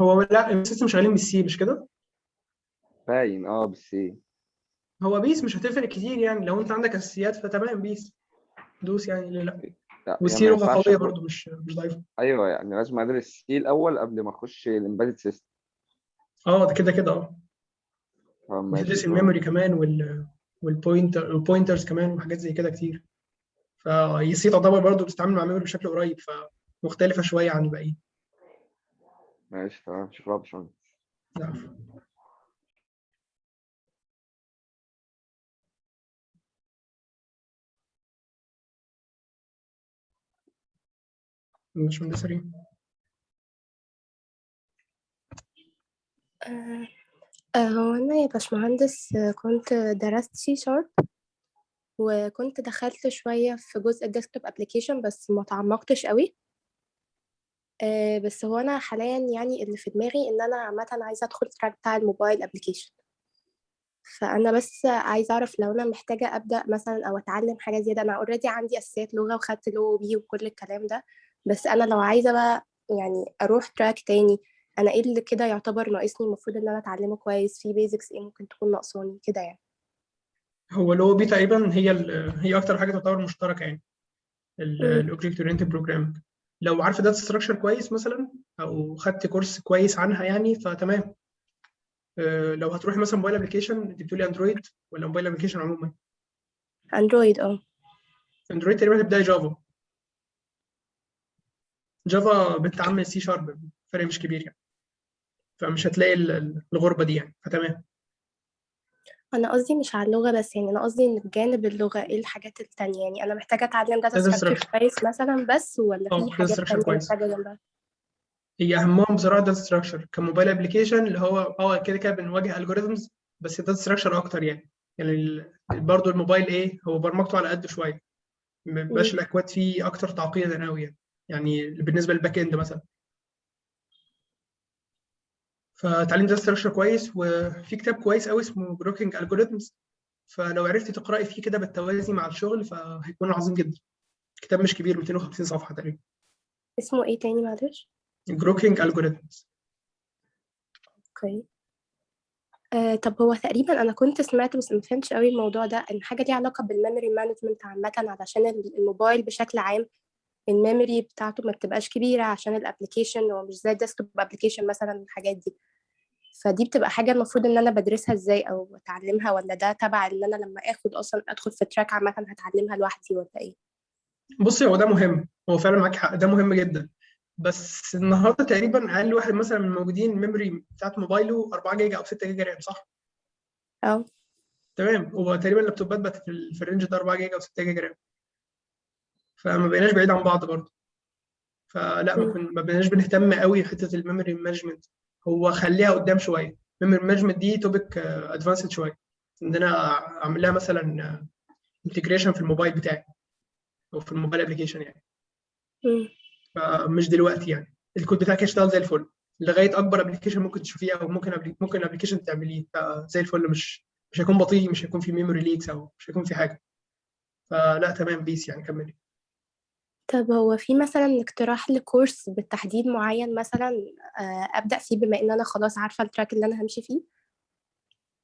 هو لا السيستم شغالين بالسي مش كده؟ باين آه إيه هو بص مش هتفرق كتير يعني لو انت عندك أساسيات فتمام بس. دوس يعني ليه لا. لا يعني وال C ما لغه قوية برضو مش مش ضعيفة. أيوه يعني لازم أدرس C الأول قبل ما أخش ال embedded system آه ده كده كده آه. وتدرس تمام. ال memory كمان وال وال pointer ال pointers كمان وحاجات زي كده كتير. فال C تعتبر برضو بتتعامل مع memory بشكل قريب فمختلفه شوية عن الباقيين. ماشي تمام. شكرا يا باشمهندس. باشمهندس ريم آه، آه، هو أنا يا باشمهندس كنت درست C sharp وكنت دخلت شوية في جزء ال desktop application بس ما تعمقتش قوي. آه، بس هو أنا حاليا يعني اللي في دماغي إن أنا عامة عايزة أدخل ال track بتاع ال mobile application فأنا بس عايزة أعرف لو أنا محتاجة أبدأ مثلا أو أتعلم حاجة زيادة. أنا already عندي أساسيات لغة وخدت OOP وكل الكلام ده. بس أنا لو عايزة بقى يعني أروح track تاني أنا إيه اللي كده يعتبر ناقصني المفروض إن أنا أتعلمه كويس؟ في basics إيه ممكن تكون ناقصاني؟ كده يعني. هو ال OOP تقريبا هي هي أكتر حاجة تعتبر مشتركة يعني. مم. ال object oriented programming لو عارفه data structure كويس مثلا أو خدت course كويس عنها يعني فتمام. آه، لو هتروحي مثلا mobile application أنت بتقولي Android ولا mobile application عموما؟ Android آه. Android تقريبا هتبدأي Java Java بتعمل C sharp فرق مش كبير يعني. فمش هتلاقي ال- ال- الغربة دي يعني. فتمام. أنا قصدي مش على اللغة بس يعني أنا قصدي إن بجانب اللغة إيه الحاجات التانية يعني؟ أنا محتاجة أتعلم data structure. كويس مثلا بس ولا في data حاجات تانية كويس. محتاجة جنبها؟ هي أهمهم بصراحه data structure ك mobile application اللي هو أه كده كده بنواجه algorithms بس ال data structure أكتر يعني. يعني برضه الموبايل إيه هو برمجته على قد شوية. ما بيبقاش. الأكواد فيه أكتر تعقيدا قوي يعني. يعني بالنسبة لل back end مثلا. فتعليم data structure كويس وفي كتاب كويس قوي اسمه Grokking Algorithms فلو عرفتي تقرأي فيه كده بالتوازي مع الشغل فهيكون عظيم جدا. كتاب مش كبير 250 صفحة تقريبا. اسمه إيه تاني معلش؟ Grokking Algorithms okay. آه طب هو تقريبا أنا كنت سمعت بس ما فهمتش قوي الموضوع ده إن حاجة ليها علاقة بال memory management عامة علشان ال- الموبايل بشكل عام ال memory بتاعته ما بتبقاش كبيرة عشان ال application هو مش زي ال desktop application مثلا الحاجات دي. فدي بتبقى حاجة المفروض إن أنا بدرسها إزاي أو أتعلمها ولا ده تبع إن أنا لما آخد أصلا أدخل في track عامة هتعلمها لوحدي ولا إيه؟ بصي هو ده مهم. هو فعلا معاك حق. ده مهم جدا. بس النهارده تقريبا أقل واحد مثلا من الموجودين ال memory بتاعت موبايله 4 جيجا أو 6 جيجا RAM صح؟ أه. تمام. هو تقريبا اللابتوبات بقت في ال- في ال range ده 4 جيجا أو 6 جيجا RAM. فما بقيناش بعيد عن بعض برضه. فلا ما, مم. كن... ما بقيناش بنهتم قوي بحته ال memory management. هو خليها قدام شوية. ال memory management دي topic advanced شوية. إن أنا اعمل لها مثلا integration في الموبايل بتاعي أو في ال mobile application يعني. فمش دلوقتي يعني. الكود بتاعك يشتغل زي الفل. لغاية أكبر application ممكن تشوفيه أو ممكن. ممكن application تعمليه. زي الفل. مش مش هيكون بطيء مش هيكون في memory leaks أو مش هيكون في حاجة. فلا تمام بس يعني كملي. طب هو في مثلا اقتراح ل course بالتحديد معين مثلا آه، أبدأ فيه بما إن أنا خلاص عارفة ال track اللي أنا همشي فيه؟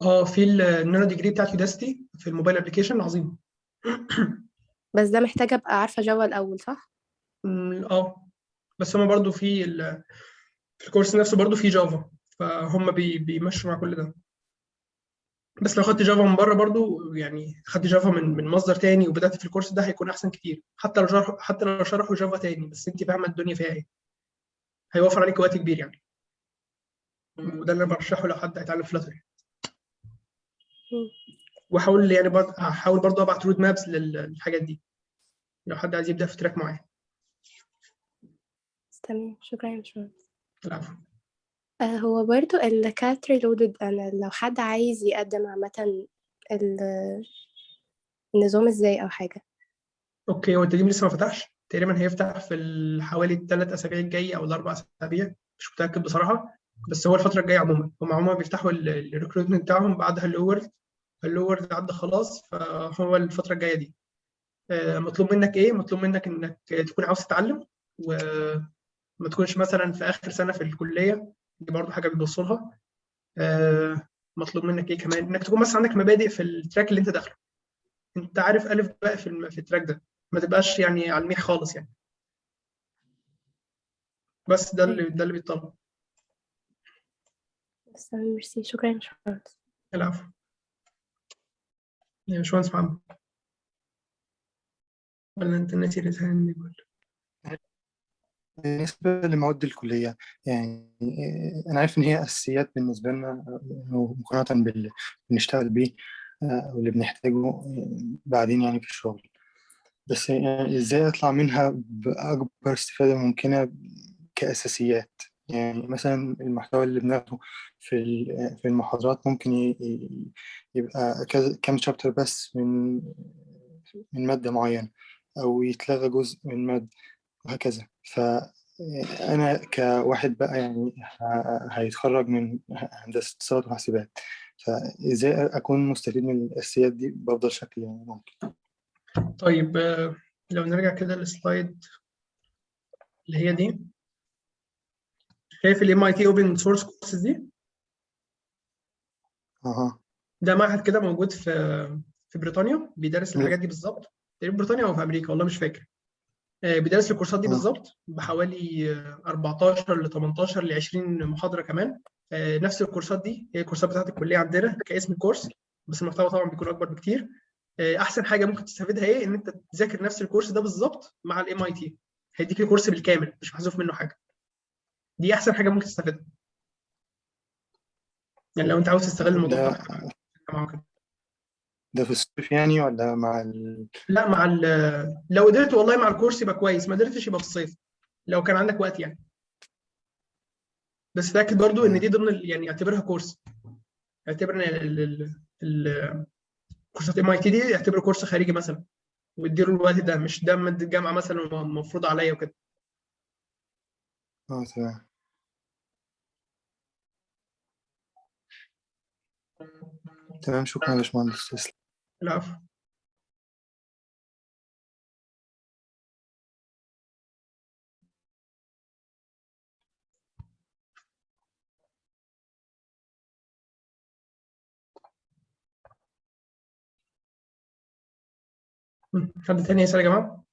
آه في ال nanodegree بتاعت Udacity في ال mobile application عظيم بس ده محتاجة أبقى عارفة Java الأول صح؟ أمم، آه. بس هما برضو في ال... في ال course نفسه برضو في Java فهم بي... بيمشوا مع كل ده. بس لو خدت Java من بره برضو يعني خدت Java من من مصدر تاني وبدأت في ال course ده هيكون أحسن كتير. حتى لو شرح حتى لو شرحوا Java تاني بس أنت فاهمة الدنيا فيها إيه. هيوفر عليك وقت كبير يعني. وده اللي أنا برشحه لو حد هيتعلم Flutter مم. واحاول يعني برضه هحاول برضه أبعت roadmaps للحاجات دي. لو حد عايز يبدأ في track معين. تمام. شكرا يا باشمهندس. العفو. آه هو برضو ال CAT Reloaded أنا لو حد عايز يقدم عامة ال النظام إزاي أو حاجة. okay هو التدريب لسه ما فتحش. تقريبا هيفتح في ال- حوالي الثلاث أسابيع الجايه أو الأربع أسابيع. مش متأكد بصراحة. بس هو الفترة الجاية عموما. هم عموما بيفتحوا ال recruitment بتاعهم بعد world Hello World عدى خلاص. فهو الفترة الجاية دي. آه، مطلوب منك إيه؟ مطلوب منك إنك تكون عاوز تتعلم وما تكونش مثلا في آخر سنة في الكلية دي برضو حاجة بيبصوا لها. آه، مطلوب منك إيه كمان؟ إنك تكون بس عندك مبادئ في ال track اللي أنت داخله. أنت عارف ألف باء في في ال track ده. ما تبقاش يعني على الميح خالص يعني. بس ده اللي ده اللي بيطلب بس ميرسي. شكرا يا باشمهندس. العفو. يا باشمهندس محمد. ولا أنت ناسي رسالة ولا بالنسبة لمواد الكلية يعني آه، أنا عارف إن هي أساسيات بالنسبة لنا آه، مقارنة باللي بنشتغل بيه آه، واللي بنحتاجه بعدين يعني في الشغل. بس يعني إزاي أطلع منها بأكبر استفادة ممكنة كأساسيات؟ يعني مثلا المحتوى اللي بناخده في في المحاضرات ممكن يبقى كام شابتر بس من من مادة معينة أو يتلغى جزء من مادة وهكذا. فأنا كواحد بقى يعني هيتخرج من هندسة اتصالات وحاسبات فإزاي أكون مستفيد من الأساسيات دي بأفضل شكل يعني ممكن؟ طيب لو نرجع كده للسلايد اللي هي دي. شايف ال MIT Open Source Courses دي؟ أها. ده معهد كده موجود في في بريطانيا بيدرس. الحاجات دي بالظبط. تقريبا بريطانيا أو في أمريكا والله مش فاكر. آه، بيدرس الكورسات دي. بالظبط بحوالي آه، 14 ل 18 ل 20 محاضرة كمان. آه، نفس الكورسات دي هي الكورسات بتاعت الكلية عندنا كاسم الكورس بس المحتوى طبعا بيكون أكبر بكتير. آه، أحسن حاجة ممكن تستفيدها إيه؟ إن أنت تذاكر نفس ال course ده بالظبط مع ال MIT هيديك ال course بالكامل مش محذوف منه حاجة. دي أحسن حاجة ممكن تستفيدها. يعني لو أنت عاوز تستغل الموضوع ده. ده في الصيف يعني ولا مع ال... لا مع ال لو قدرت والله مع ال course يبقى كويس ما قدرتش يبقى في الصيف لو كان عندك وقت يعني. بس تأكد برضو إن دي ضمن يعني اعتبرها course. اعتبر إن ال- ال- ال- كورسات MIT دي اعتبره course خارجي مثلا واديله الوقت ده مش ده مادة الجامعة مثلا مفروض عليا وكده. آه تمام. تمام شكرا يا باشمهندس تسلم. العفو. حد تاني يسأل يا جماعة؟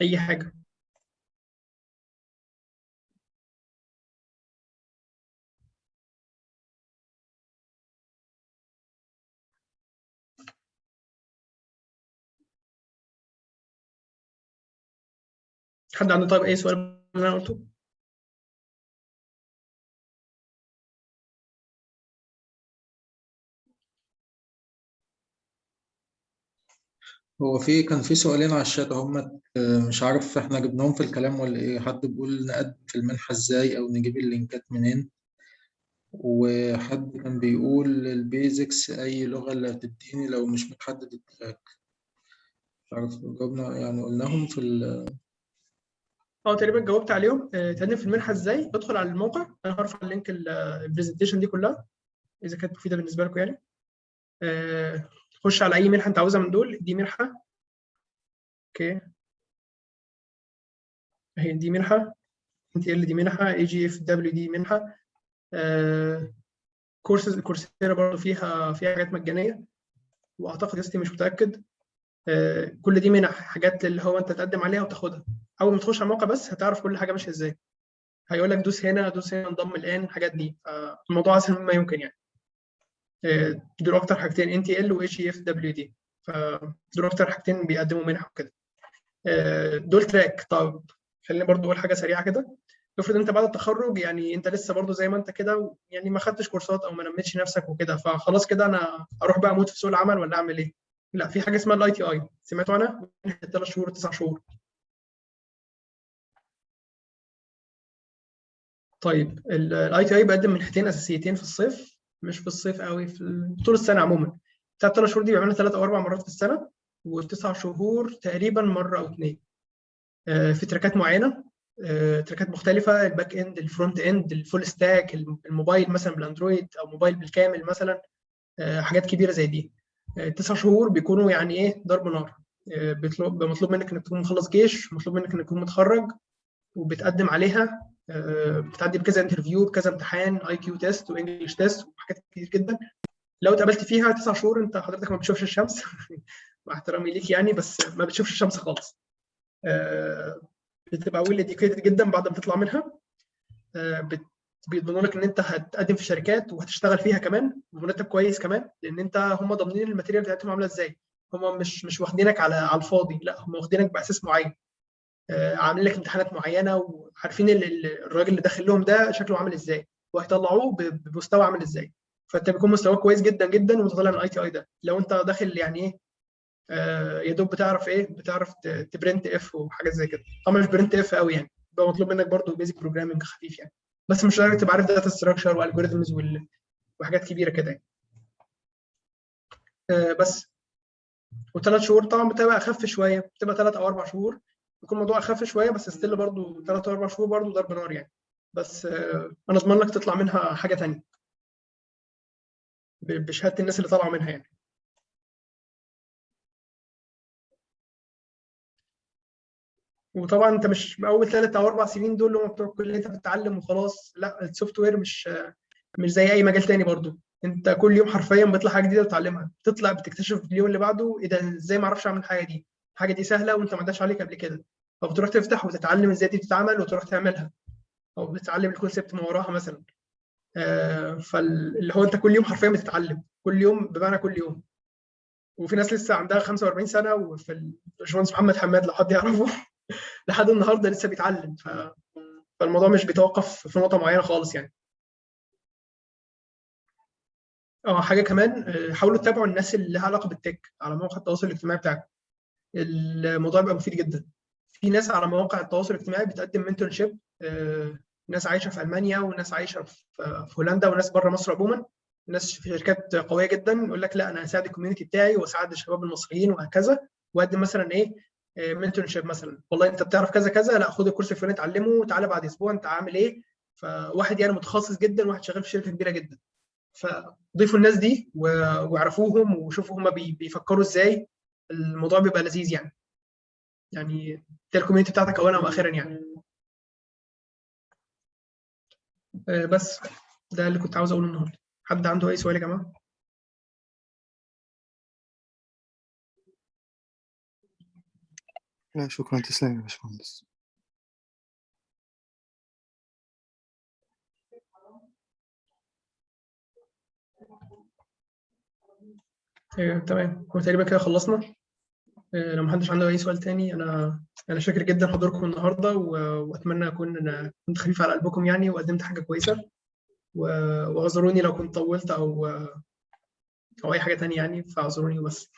أي حاجة حد عنده طيب أي سؤال من أنا قلته؟ هو في كان في سؤالين على الشات هم مش عارف إحنا جبناهم في الكلام ولا إيه. حد بيقول نقدم في المنحة إزاي أو نجيب ال links منين؟ وحد كان بيقول ال basics أي لغة اللي هتديني لو مش متحدد ال track مش عارف جاوبنا يعني قلناهم في ال آه تقريبا جاوبت عليهم. آه، تقدم في المنحة إزاي؟ ادخل على الموقع. أنا هرفع ال link ال- ال presentation دي كلها إذا كانت مفيدة بالنسبة لكم يعني. آه، خش على أي منحة أنت عاوزها من دول. دي منحة. okay. أهي دي منحة. انت ال دي منحة. اي جي اف دبليو دي منحة. آه، courses Coursera برضه فيها فيها حاجات مجانية. وأعتقد يا مش متأكد. آه، كل دي منح حاجات اللي هو أنت تقدم عليها وتاخدها. أول ما تخش على الموقع بس هتعرف كل حاجة ماشية إزاي. هيقول لك دوس هنا دوس هنا انضم الآن الحاجات دي. فالموضوع أسهل مما يمكن يعني. آه، دول أكتر حاجتين إن تي إل و إتش إف دبليو دي. فدول أكتر حاجتين بيقدموا منح وكده. آه، دول track. طب خليني برضو أقول حاجة سريعة كده. افرض أنت بعد التخرج يعني أنت لسه برضو زي ما أنت كده يعني ما خدتش كورسات أو ما نميتش نفسك وكده فخلاص كده أنا أروح بقى أموت في سوق العمل ولا أعمل إيه؟ لا في حاجة اسمها ال ITI سمعتوا عنها؟ ثلاث شهور تسع شهور. طيب ال ITI بقدم منحتين أساسيتين في الصيف مش في الصيف قوي في طول السنة عموما. بتاعت ثلاث شهور دي بيعملها ثلاث أو أربع مرات في السنة والتسع شهور تقريبا مرة أو اثنين في tracks معينة آه، tracks مختلفة ال back end ال front end ال full stack الموبايل مثلا بال Android أو موبايل بالكامل مثلا آه، حاجات كبيرة زي دي. آه، تسع شهور بيكونوا يعني إيه ضرب نار. آه، مطلوب منك إنك تكون مخلص جيش مطلوب منك إنك تكون متخرج وبتقدم عليها آه، بتعدي بكذا interview بكذا امتحان IQ test و English test وحاجات كتير جدا. لو اتقابلت فيها تسع شهور انت حضرتك ما بتشوفش الشمس. مع احترامي ليك يعني بس ما بتشوفش الشمس خالص. آه، بتبقى well educated جدا بعد ما تطلع منها. آه، بيضمنوا لك إن أنت هتقدم في شركات وهتشتغل فيها كمان بمرتب كويس كمان لأن أنت هم ضامنين ال material بتاعتهم عاملة إزاي. هم مش مش واخدينك على على الفاضي لا هم واخدينك بأساس معين. آه، عاملين لك امتحانات معينة وعارفين ال- ال- الراجل اللي داخل لهم ده شكله عامل إزاي وهيطلعوه بمستوى عامل إزاي. فانت بيكون مستواك كويس جدا جدا وانت طالع من ال ITI ده. لو انت داخل يعني إيه آه، يا دوب بتعرف إيه بتعرف ت print if وحاجات زي كده. طبعا مش print if قوي يعني بيبقى مطلوب منك برضو basic programming خفيف يعني. بس مش لدرجة تبقى عارف data structure و algorithms وحاجات كبيرة كده يعني. آه، بس. وثلاث شهور طبعا بتبقى أخف شوية بتبقى ثلاث أو أربع شهور. بيكون الموضوع أخف شوية بس still برضو ثلاث أربع شهور برضو ضرب نار يعني. بس آه، أنا اضمن لك تطلع منها حاجة ثانية بشهادة الناس اللي طالعة منها يعني. وطبعا أنت مش أول ثلاث أو أربع سنين دول اللي هم بتوع الكلية أنت بتتعلم وخلاص. لا ال software مش مش زي أي مجال تاني برضو. أنت كل يوم حرفيا بيطلع حاجة جديدة بتتعلمها بتطلع بتكتشف اليوم اللي بعده إيه ده إزاي ما أعرفش أعمل الحاجة دي. الحاجة دي سهلة وانت ما عداش عليك قبل كده. فبتروح تفتح وتتعلم إزاي دي بتتعمل وتروح تعملها. أو بتتعلم ال concept من وراها مثلا. آه فاللي هو انت كل يوم حرفيا بتتعلم. كل يوم بمعنى كل يوم. وفي ناس لسه عندها 45 سنة وفي ال- الباشمهندس محمد حماد لو حد يعرفه. لحد النهارده لسه بيتعلم. ف... فالموضوع مش بيتوقف في نقطة معينة خالص يعني. آه حاجة كمان آه، حاولوا تتابعوا الناس اللي لها علاقة بالتك على مواقع التواصل الاجتماعي بتاعكم. الموضوع بيبقى مفيد جدا. في ناس على مواقع التواصل الاجتماعي بتقدم منتورشيب ناس عايشة في ألمانيا وناس عايشة في هولندا وناس بره مصر عموما. ناس في شركات قوية جدا يقول لك لا أنا هساعد ال community بتاعي وأساعد الشباب المصريين وهكذا. وأقدم مثلا إيه؟ mentorship مثلا. والله أنت بتعرف كذا كذا لا خد ال course الفلاني اتعلمه وتعالى بعد أسبوع أنت عامل إيه؟ فواحد يعني متخصص جدا واحد شغال في شركة كبيرة جدا. فضيفوا الناس دي واعرفوهم وشوفوا هم بيفكروا إزاي. الموضوع بيبقى لذيذ يعني. يعني ده ال community بتاعتك اولا وأخيرا يعني. آه، بس ده اللي كنت عاوز أقوله النهارده. حد عنده أي سؤال يا جماعة؟ لا شكرا. تسلم يا باشمهندس. آه، تمام. هو تقريبا كده خلصنا. لو محدش عنده أي سؤال تاني أنا أنا شاكر جدا حضوركم النهارده وأتمنى أكون كنت خفيف على قلبكم يعني وقدمت حاجة كويسة. واعذروني لو كنت طولت أو أو أي حاجة تانية يعني فاعذروني بس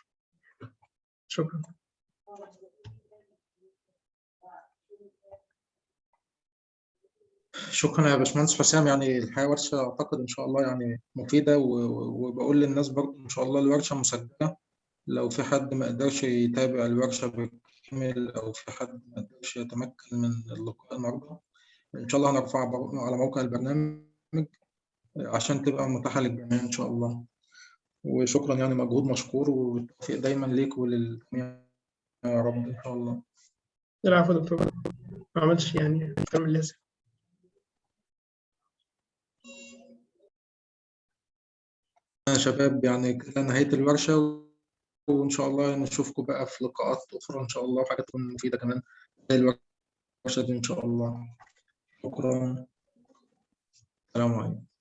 شكرا. شكرا يا باشمهندس حسام. يعني الحقيقة ورشة أعتقد إن شاء الله يعني و- وبقول للناس برضه إن شاء الله الورشة مسجلة لو في حد ما قدرش يتابع الورشة بالكامل أو في حد ما قدرش يتمكن من اللقاء النهاردة إن شاء الله هنرفعها على موقع البرنامج عشان تبقى متاحة للجميع إن شاء الله. وشكرا يعني مجهود مشكور والتوفيق دايما ليك وللجميع يا رب إن شاء الله. العفو يا دكتور. ما عملتش يعني من اللازم. يا شباب يعني كده نهاية الورشة وإن شاء الله نشوفكم بقى في لقاءات أخرى إن شاء الله وحاجات تكون مفيدة كمان. زي الورشة دي إن شاء الله. شكرا. السلام عليكم.